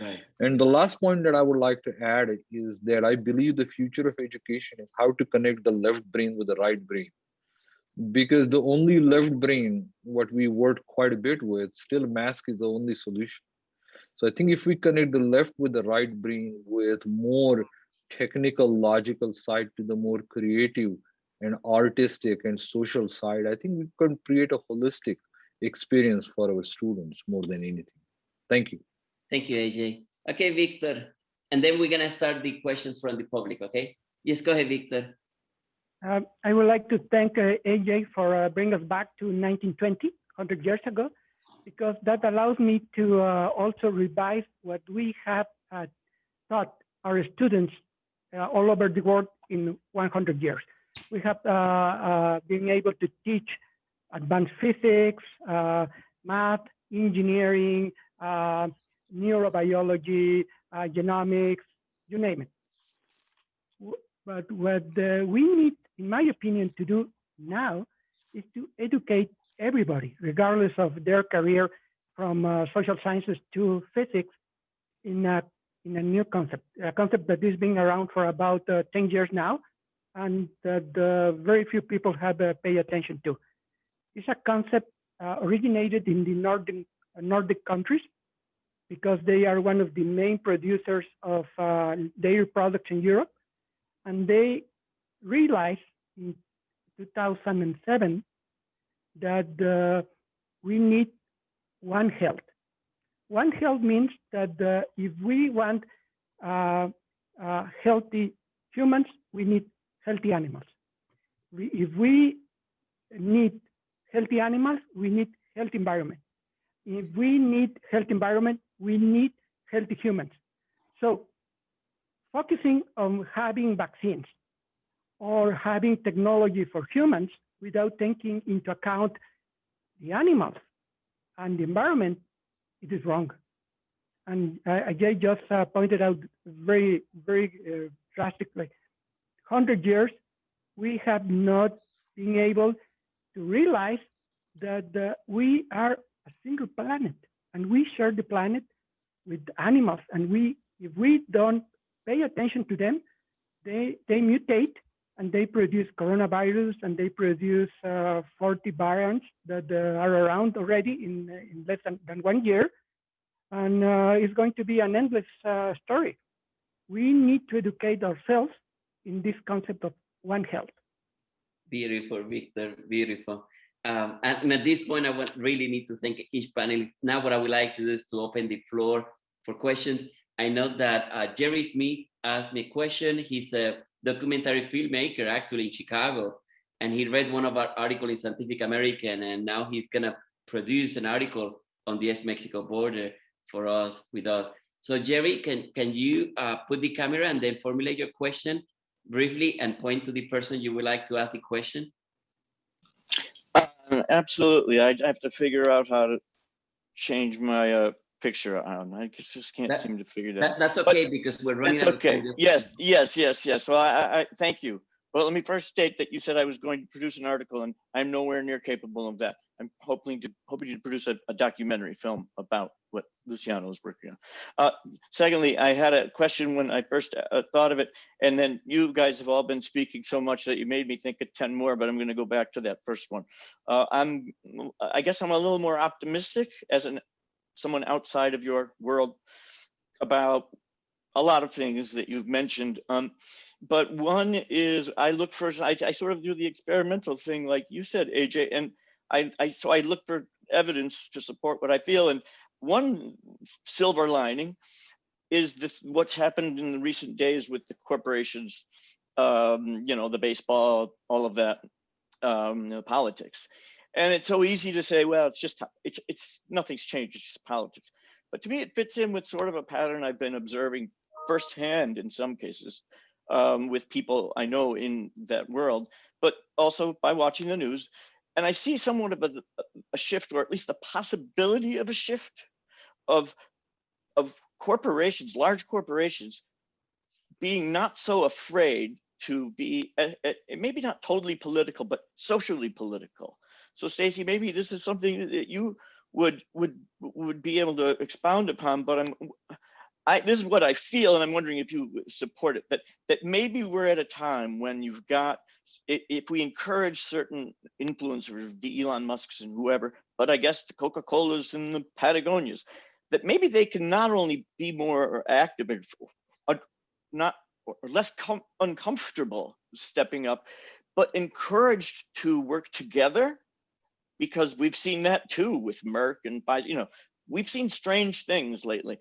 Right. And the last point that I would like to add is that I believe the future of education is how to connect the left brain with the right brain because the only left brain what we work quite a bit with still mask is the only solution so i think if we connect the left with the right brain with more technical logical side to the more creative and artistic and social side i think we can create a holistic experience for our students more than anything. Thank you. Thank you aj okay victor and then we're going to start the questions from the public okay? Yes go ahead victor. Uh, I would like to thank uh, AJ for uh, bringing us back to 1920, 100 years ago, because that allows me to uh, also revise what we have uh, taught our students uh, all over the world in 100 years. We have uh, uh, been able to teach advanced physics, uh, math, engineering, neurobiology, genomics, you name it. But what we need in my opinion, to do now is to educate everybody, regardless of their career from uh, social sciences to physics in a, in a new concept, a concept that is being around for about uh, 10 years now and that very few people have uh, paid attention to. It's a concept uh, originated in the Northern, Nordic countries because they are one of the main producers of uh, dairy products in Europe. And they realized in 2007 that we need one health. One health means that uh, if we want uh, uh healthy humans, we need healthy animals. We, if we need healthy animals, we need healthy environment. If we need healthy environment, we need healthy humans. So focusing on having vaccines or having technology for humans without taking into account the animals and the environment, it is wrong. And I, I just uh, pointed out very, very uh, drastically, 100 years, we have not been able to realize that uh, we are a single planet and we share the planet with animals. And we, if we don't pay attention to them, they, they mutate and they produce coronavirus and they produce uh, 40 variants that uh, are around already in, in less than, than, one year. And uh, it's going to be an endless uh, story. We need to educate ourselves in this concept of one health. Beautiful, Victor, beautiful. Um, and, at this point, I would really need to thank each panelist. Now what I would like to do is to open the floor for questions. I know that uh, Jerry Smith asked me a question. He's a documentary filmmaker actually in Chicago, and he read one of our articles in Scientific American, and now he's gonna produce an article on the US-Mexico border for us, with us. So Jerry, can, can you uh, put the camera and then formulate your question briefly and point to the person you would like to ask the question? Uh, absolutely. I have to figure out how to change my uh, picture on. I just can't That- seem to figure that. That, that's But okay because we're running of okay. Yes, yes, yes, yes. So I, I, I, thank you. Well, let me first state that you said I was going to produce an article and I'm nowhere near capable of that. I'm hoping to, hoping to produce a, a documentary film about what Luciano is working on. Uh, secondly, I had a question when I first uh, thought of it, and then you guys have all been speaking so much that you made me think of 10 more, but I'm gonna go back to that first one. Uh, I'm, I guess I'm a little more optimistic as an, someone outside of your world about a lot of things that you've mentioned. Um, but one is I look for, I, I sort of do the experimental thing like you said, AJ, and I, I, so I look for evidence to support what I feel. And one silver lining is what's happened in the recent days with the corporations, um, you know, the baseball, all of that, um, the politics. And it's so easy to say, well, it's just, it's, it's, nothing's changed, it's just politics. But to me, it fits in with sort of a pattern I've been observing firsthand in some cases um, with people I know in that world, but also by watching the news. And I see somewhat of a, a shift, or at least the possibility of a shift of, of corporations, large corporations, being not so afraid to be, uh, uh, maybe not totally political, but socially political. So Stacy, maybe this is something that you would would would be able to expound upon, but I'm I, this is what I feel, and I'm wondering if you support it, that, that maybe we're at a time when you've got, if, we encourage certain influencers, the Elon Musks and whoever, but I guess the Coca-Colas and the Patagonias, that maybe they can not only be more active and uh, not or less uncomfortable stepping up, but encouraged to work together because we've seen that too with Merck and by, you know, we've seen strange things lately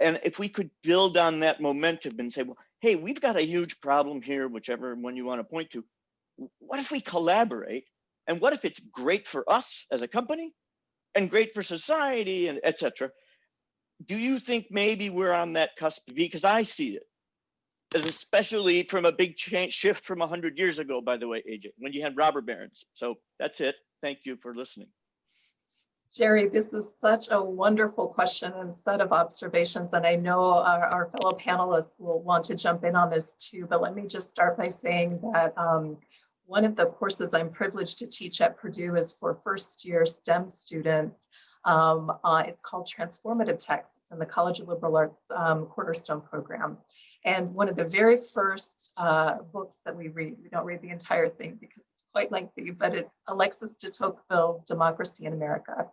and if we could build on that momentum and say, well, hey, we've got a huge problem here, whichever one you want to point to. What if we collaborate? And what if it's great for us as a company and great for society and etc. Do you think maybe we're on that cusp? Because I see it as especially from a big change shift from 100 years ago, by the way, AJ, when you had robber barons. So that's it. Thank you for listening. Jerry, this is such a wonderful question and set of observations, and I know our, our, fellow panelists will want to jump in on this too, but let me just start by saying that um, one of the courses I'm privileged to teach at Purdue is for first year STEM students. Um, uh, it's called Transformative Texts in the College of Liberal Arts um, Cornerstone Program. And one of the very first uh, books that we read, we don't read the entire thing because it's quite lengthy, but it's Alexis de Tocqueville's Democracy in America.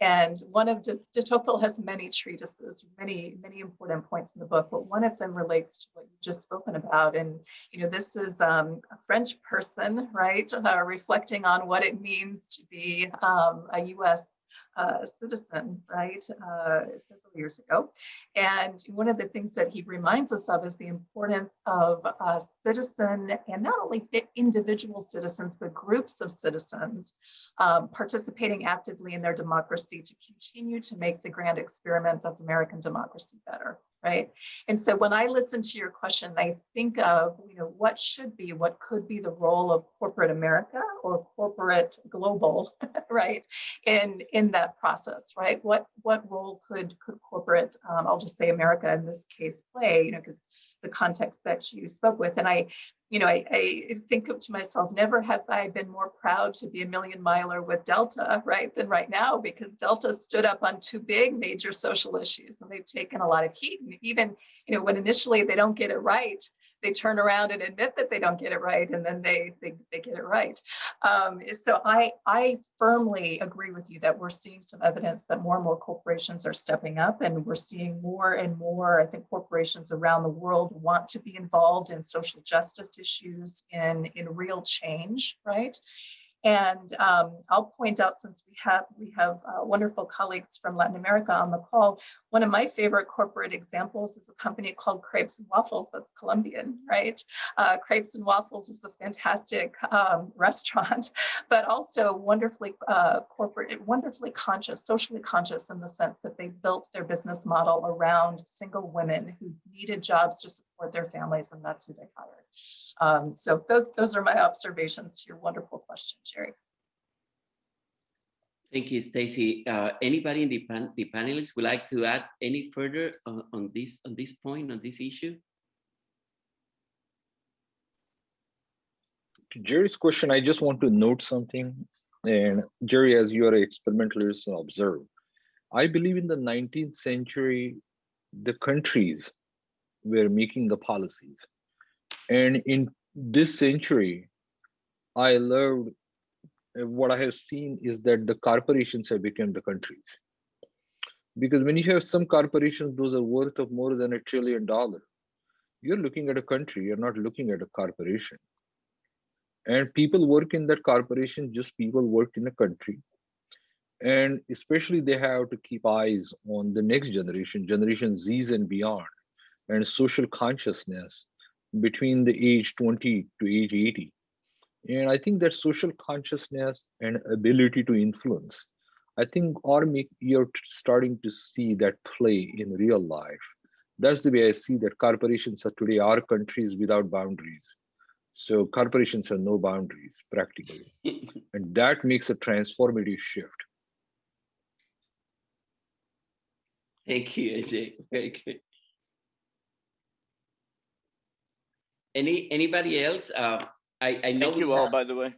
And one of de, de Tocqueville has many treatises, many, many important points in the book, but one of them relates to what you've just spoken about. And, you know, this is um, a French person, right, uh, reflecting on what it means to be um, a US uh, citizen, right, uh, several years ago. And one of the things that he reminds us of is the importance of a citizen and not only the individual citizens, but groups of citizens um, participating actively in their democracy to continue to make the grand experiment of American democracy better right? And so when I listen to your question, I think of, you know, what should be, what could be the role of corporate America or corporate global, right? In, in that process, right? What, what role could, could corporate, um, I'll just say America in this case play, you know, because the context that you spoke with. And I, you know, I, I think to myself, never have I been more proud to be a million miler with Delta, right, than right now, because Delta stood up on two big major social issues and they've taken a lot of heat. And even, you know, when initially they don't get it right, they turn around and admit that they don't get it right and then they they, they get it right. Um, so I I firmly agree with you that we're seeing some evidence that more and more corporations are stepping up and we're seeing more and more, I think corporations around the world want to be involved in social justice issues in, in real change, right? And um, I'll point out since we have we have uh, wonderful colleagues from Latin America on the call, one of my favorite corporate examples is a company called Crepes and Waffles that's Colombian, right? Uh, Crepes and Waffles is a fantastic um, restaurant, but also wonderfully uh, corporate, wonderfully conscious, socially conscious in the sense that they built their business model around single women who needed jobs to support their families and that's who they hired. Um, so those, those are my observations to your wonderful question, Jerry. Thank you, Stacy. Uh, anybody in the, pan the panelists would like to add any further on, on this on this point on this issue? To Jerry's question, I just want to note something. And Jerry, as you are an experimentalist, observe. I believe in the 19th century, the countries were making the policies. And in this century, I learned what I have seen is that the corporations have become the countries. Because when you have some corporations, those are worth of more than a trillion dollar. You're looking at a country, you're not looking at a corporation. And people work in that corporation, just people work in a country. And especially they have to keep eyes on the next generation, generation Z's and beyond, and social consciousness between the age 20 to age 80. And I think that social consciousness and ability to influence, I think are make, you're starting to see that play in real life. That's the way I see that corporations are today are countries without boundaries. So corporations have no boundaries practically. and that makes a transformative shift. Thank you, Ajay. Very good. Any anybody else? Uh, I I know Thank you all, have- by the way.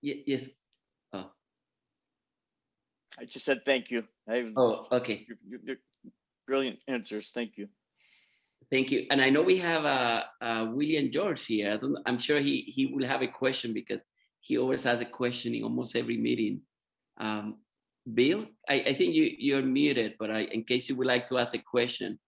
Ye- yes. Oh, I just said thank you. I, oh, okay. you're- you're- brilliant answers. Thank you. Thank you. And I know we have uh, uh, William George here. I don't, I'm sure he he will have a question because he always has a question in almost every meeting. Um, Bill, I, I think you you're muted, but I, in case you would like to ask a question.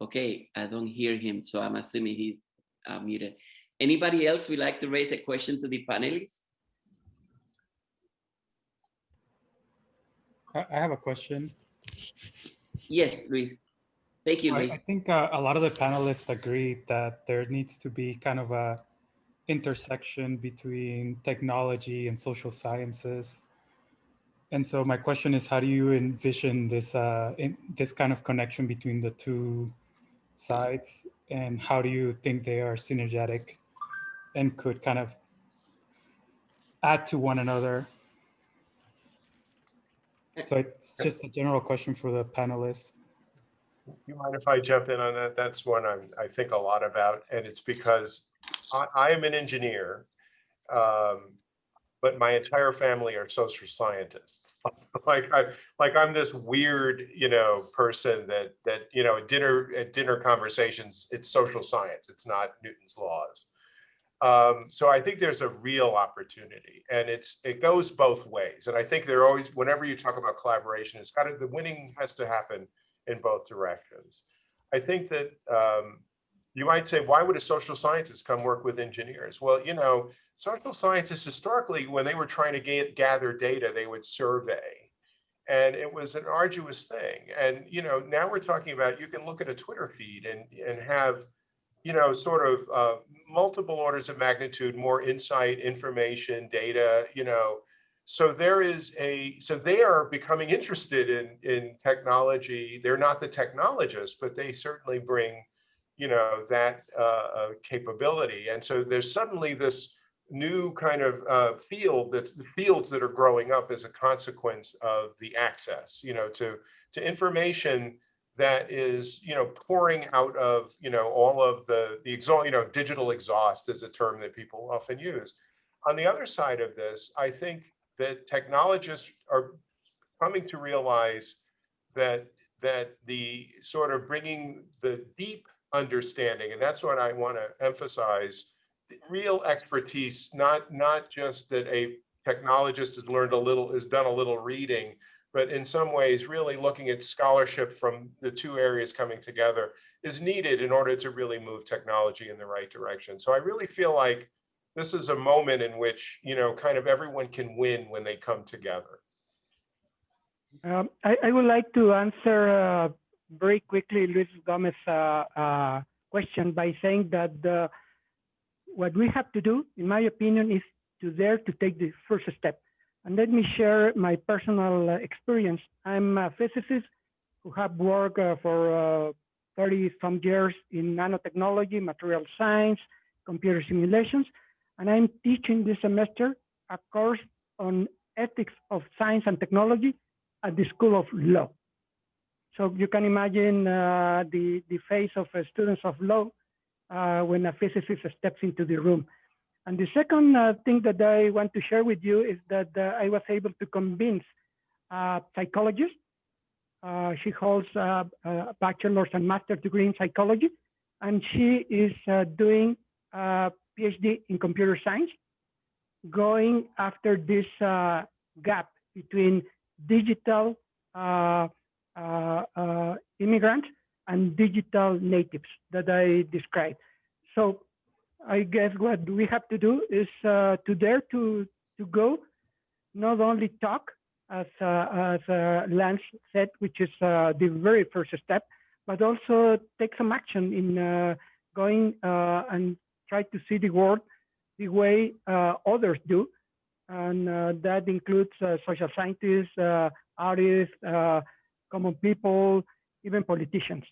Okay, I don't hear him, so I'm assuming he's uh, muted. Anybody else would like to raise a question to the panelists? I I have a question. Yes, Luis. Thank you, So I, Luis. I think uh, a lot of the panelists agree that there needs to be kind of a intersection between technology and social sciences. And so my question is, how do you envision this uh, in, this kind of connection between the two sides, and how do you think they are synergetic and could kind of add to one another? So it's just a general question for the panelists. You mind if I jump in on that? That's one I'm, I think a lot about, and it's because I, I am an engineer. Um, but my entire family are social scientists. like I, like I'm this weird, you know, person that, that, you know, at dinner, at dinner conversations, it's social science. It's not Newton's laws. Um, so I think there's a real opportunity and it's, it goes both ways. And I think there always, whenever you talk about collaboration, it's kind of, the winning has to happen in both directions. I think that um, you might say, why would a social scientist come work with engineers? Well, you know, social scientists historically, when they were trying to get, gather data, they would survey. And it was an arduous thing. And, you know, now we're talking about, you can look at a Twitter feed and, and have, you know, sort of uh, multiple orders of magnitude, more insight, information, data, you know, so there is a, so they are becoming interested in, in technology. They're not the technologists, but they certainly bring, you know, that uh, uh, capability. And so there's suddenly this new kind of uh, field that's the fields that are growing up as a consequence of the access, you know, to, to information that is, you know, pouring out of, you know, all of the, the exhaust, you know, digital exhaust is a term that people often use. On the other side of this, I think that technologists are coming to realize that that the sort of bringing the deep understanding, and that's what I want to emphasize, real expertise, not not just that a technologist has learned a little, has done a little reading, but in some ways really looking at scholarship from the two areas coming together is needed in order to really move technology in the right direction. So I really feel like this is a moment in which, you know, kind of everyone can win when they come together. Um, I, I would like to answer uh, very quickly Luis Gomez's uh, uh, question by saying that uh, what we have to do, in my opinion, is to dare to take the first step. And let me share my personal uh, experience. I'm a physicist who have worked uh, for 30 some years in nanotechnology, material science, computer simulations, and I'm teaching this semester a course on ethics of science and technology at the School of Law. So you can imagine uh, the, the face of students of law uh, when a physicist steps into the room. And the second uh, thing that I want to share with you is that uh, I was able to convince a psychologist. Uh, she holds a, a, bachelor's and master's degree in psychology, and she is uh, doing a PhD in computer science, going after this gap between digital uh, uh, uh, immigrants and digital natives that I described. So I guess what we have to do is to dare to, to go, not only talk, as, as Lance said, which is the very first step, but also take some action in going and try to see the world the way uh, others do and uh, that includes uh, social scientists, uh, artists, common people, even politicians.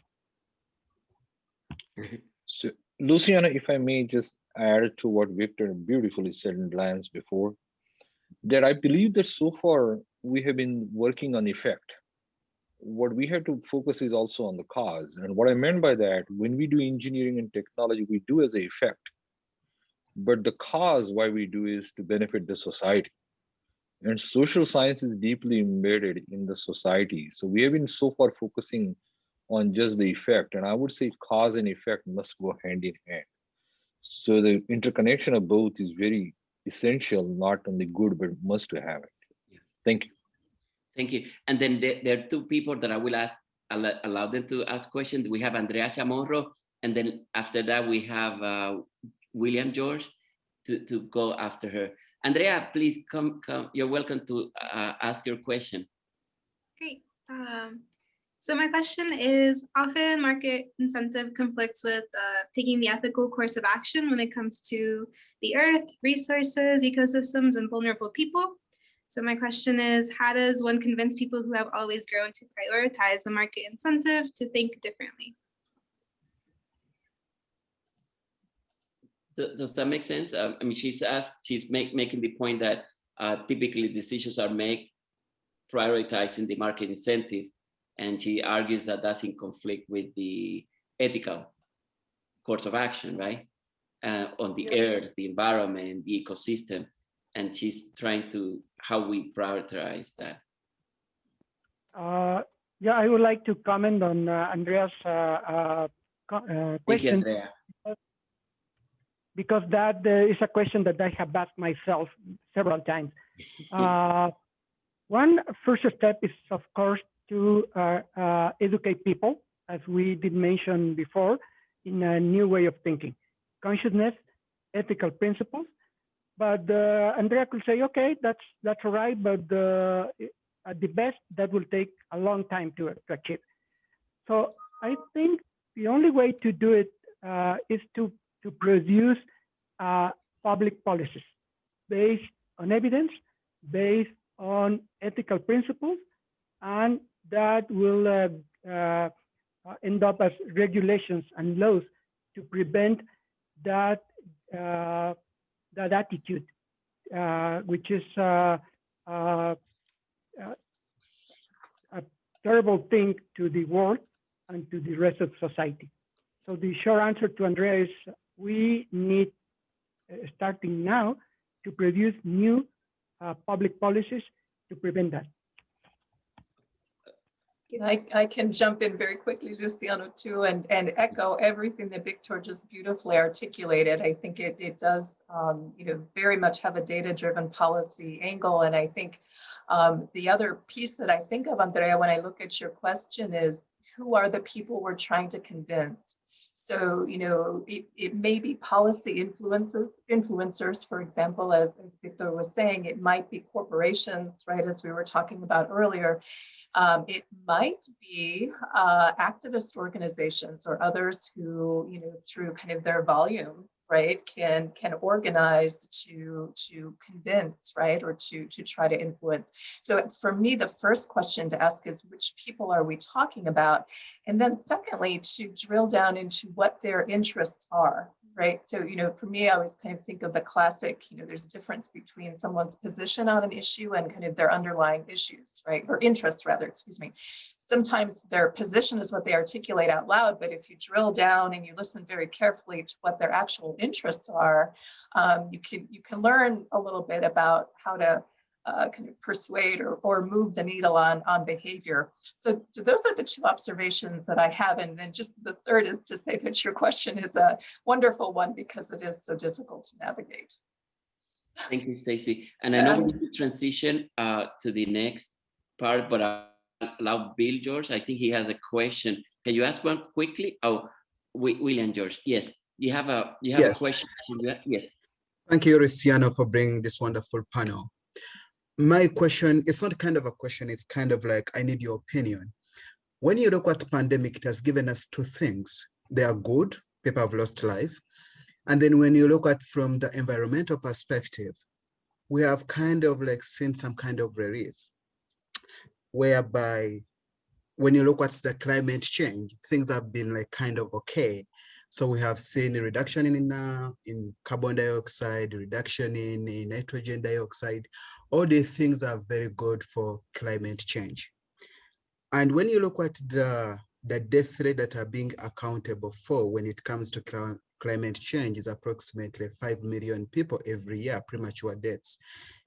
So, Luciana, if I may just add to what Victor beautifully said in Lance before, that I believe that so far we have been working on effect. What we have to focus is also on the cause. And what I meant by that, when we do engineering and technology, we do as a effect but the cause why we do is to benefit the society and social science is deeply embedded in the society so we have been so far focusing on just the effect and i would say cause and effect must go hand in hand so the interconnection of both is very essential not only good but must to have it thank you thank you and then there, there are two people that i will ask allow, allow them to ask questions we have andrea chamorro and then after that we have uh, William George to, to go after her. Andrea, please come, come. You're welcome to uh, ask your question. Great. Um, so my question is, often market incentive conflicts with uh, taking the ethical course of action when it comes to the earth, resources, ecosystems, and vulnerable people. So my question is, how does one convince people who have always grown to prioritize the market incentive to think differently? does that make sense? Um, I mean, she's asked, she's make, making the point that uh, typically decisions are made prioritizing the market incentive. And she argues that that's in conflict with the ethical course of action, right? Uh, on the yeah. earth, the environment, the ecosystem. And she's trying to, how we prioritize that. Uh, yeah, I would like to comment on uh, Andrea's uh, uh, question. Thank you, Andrea because that uh, is a question that I have asked myself several times. Uh, one first step is, of course, to uh, uh, educate people, as we did mention before, in a new way of thinking, consciousness, ethical principles. But uh, Andrea could say, okay, that's that's all right, but uh, at the best, that will take a long time to, to achieve. So I think the only way to do it is to to produce uh, public policies based on evidence, based on ethical principles, and that will uh, uh, end up as regulations and laws to prevent that uh, that attitude, which is a terrible thing to the world and to the rest of society. So the short answer to Andrea is we need, uh, starting now, to produce new uh, public policies to prevent that. I, I can jump in very quickly, Luciano, too, and, and echo everything that Victor just beautifully articulated. I think it, it does, um, you know, very much have a data-driven policy angle. And I think um, the other piece that I think of, Andrea, when I look at your question is, who are the people we're trying to convince? So, you know, it, it may be policy influences, influencers, for example, as, as Victor was saying, it might be corporations, right, as we were talking about earlier. Um, it might be uh, activist organizations or others who, you know, through kind of their volume, right, can can organize to to convince, right, or to to try to influence. So for me, the first question to ask is which people are we talking about, and then secondly, to drill down into what their interests are, right? So, you know, for me, I always kind of think of the classic, you know, there's a difference between someone's position on an issue and kind of their underlying issues, right? Or interests rather, excuse me. Sometimes their position is what they articulate out loud, but if you drill down and you listen very carefully to what their actual interests are, um, you can you can learn a little bit about how to uh, kind of persuade or, or move the needle on, on behavior. So, so those are the two observations that I have. And then just the third is to say that your question is a wonderful one because it is so difficult to navigate. Thank you, Stacy. And I know we need to transition uh, to the next part, but I'll allow Bill George. I think he has a question. Can you ask one quickly? Oh, William George. Yes, you have a you have yes. a question. Yes. Thank you, Luciano, for bringing this wonderful panel my question, it's not kind of a question, it's kind of like, I need your opinion. When you look at pandemic, it has given us two things. They are good, people have lost life. And then when you look at from the environmental perspective, we have kind of like seen some kind of relief, whereby when you look at the climate change, things have been like kind of okay. So we have seen a reduction in, uh, in carbon dioxide, reduction in, in nitrogen dioxide. All these things are very good for climate change. And when you look at the, the death rate that are being accountable for when it comes to cl climate change is approximately 5 million people every year, premature deaths.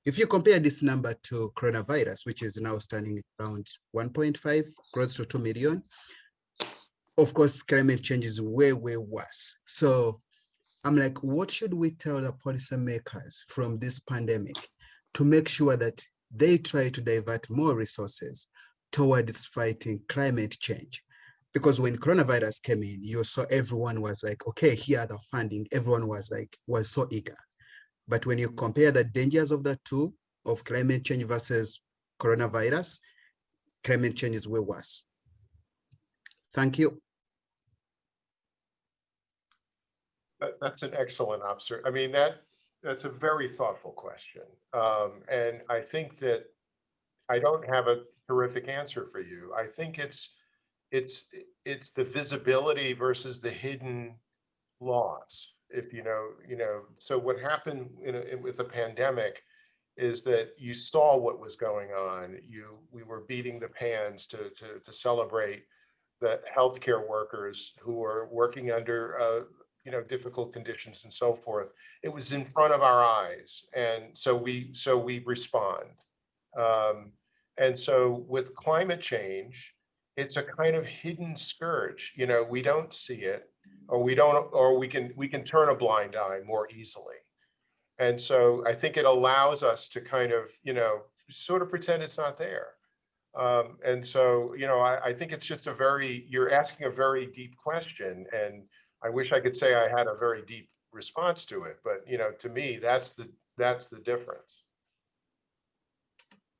If you compare this number to coronavirus, which is now standing around 1.5, close to 2 million, of course, climate change is way, way worse. So I'm like, what should we tell the policymakers from this pandemic to make sure that they try to divert more resources towards fighting climate change? Because when coronavirus came in, you saw everyone was like, okay, here are the funding. Everyone was like, was so eager. But when you compare the dangers of the two, of climate change versus coronavirus, climate change is way worse. Thank you. That, that's an excellent observation. I mean, that that's a very thoughtful question. Um, and I think that I don't have a terrific answer for you. I think it's it's it's the visibility versus the hidden loss. If you know, you know, so what happened in a, with the pandemic is that you saw what was going on. You we were beating the pans to to, to celebrate the healthcare workers who were working under uh, you know, difficult conditions and so forth. It was in front of our eyes. And so we, so we respond. Um, and so with climate change, it's a kind of hidden scourge. You know, we don't see it or we don't, or we can, we can turn a blind eye more easily. And so I think it allows us to kind of, you know, sort of pretend it's not there. Um, and so, you know, I, I think it's just a very, you're asking a very deep question and I wish I could say I had a very deep response to it, but you know, to me, that's the that's the difference.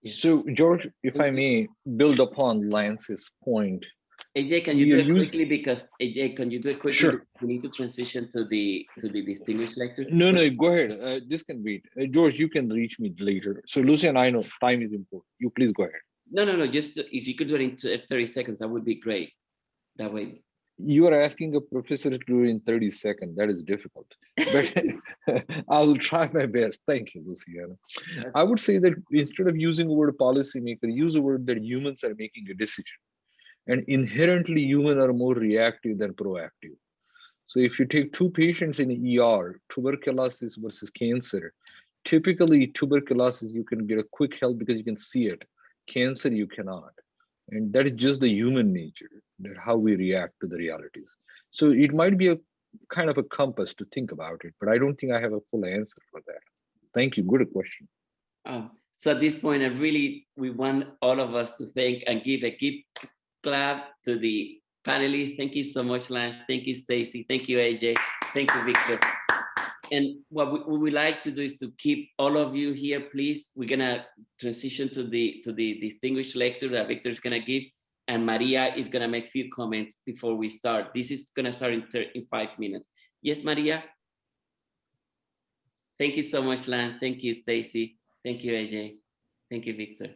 So George, if I may build upon Lance's point. AJ, can you, you do it use... quickly because AJ, can you do it quickly? Sure. We need to transition to the to the distinguished lecture. No, no, go ahead. Uh, this can wait. Uh, George, you can reach me later. So Lucy and I know time is important. You please go ahead. No, no, no. Just if you could do it in 30 seconds, that would be great. That way you are asking a professor to do it in 30 seconds. That is difficult, but I'll try my best. Thank you, Luciana. I would say that instead of using the word policymaker, use the word that humans are making a decision. And inherently, humans are more reactive than proactive. So if you take two patients in ER, tuberculosis versus cancer, typically tuberculosis, you can get a quick help because you can see it. Cancer, you cannot. And that is just the human nature, that how we react to the realities. So it might be a kind of a compass to think about it, but I don't think I have a full answer for that. Thank you. Good question. Um, so at this point, I really, we want all of us to thank and give a deep clap to the panelists. Thank you so much, Lan. Thank you, Stacy. Thank you, AJ. Thank you, Victor. And what we, what we like to do is to keep all of you here, please. We're gonna transition to the to the distinguished lecture that Victor is gonna give, and Maria is gonna make a few comments before we start. This is gonna start in, in five minutes. Yes, Maria? Thank you so much, Lan. Thank you, Stacy. Thank you, AJ. Thank you, Victor.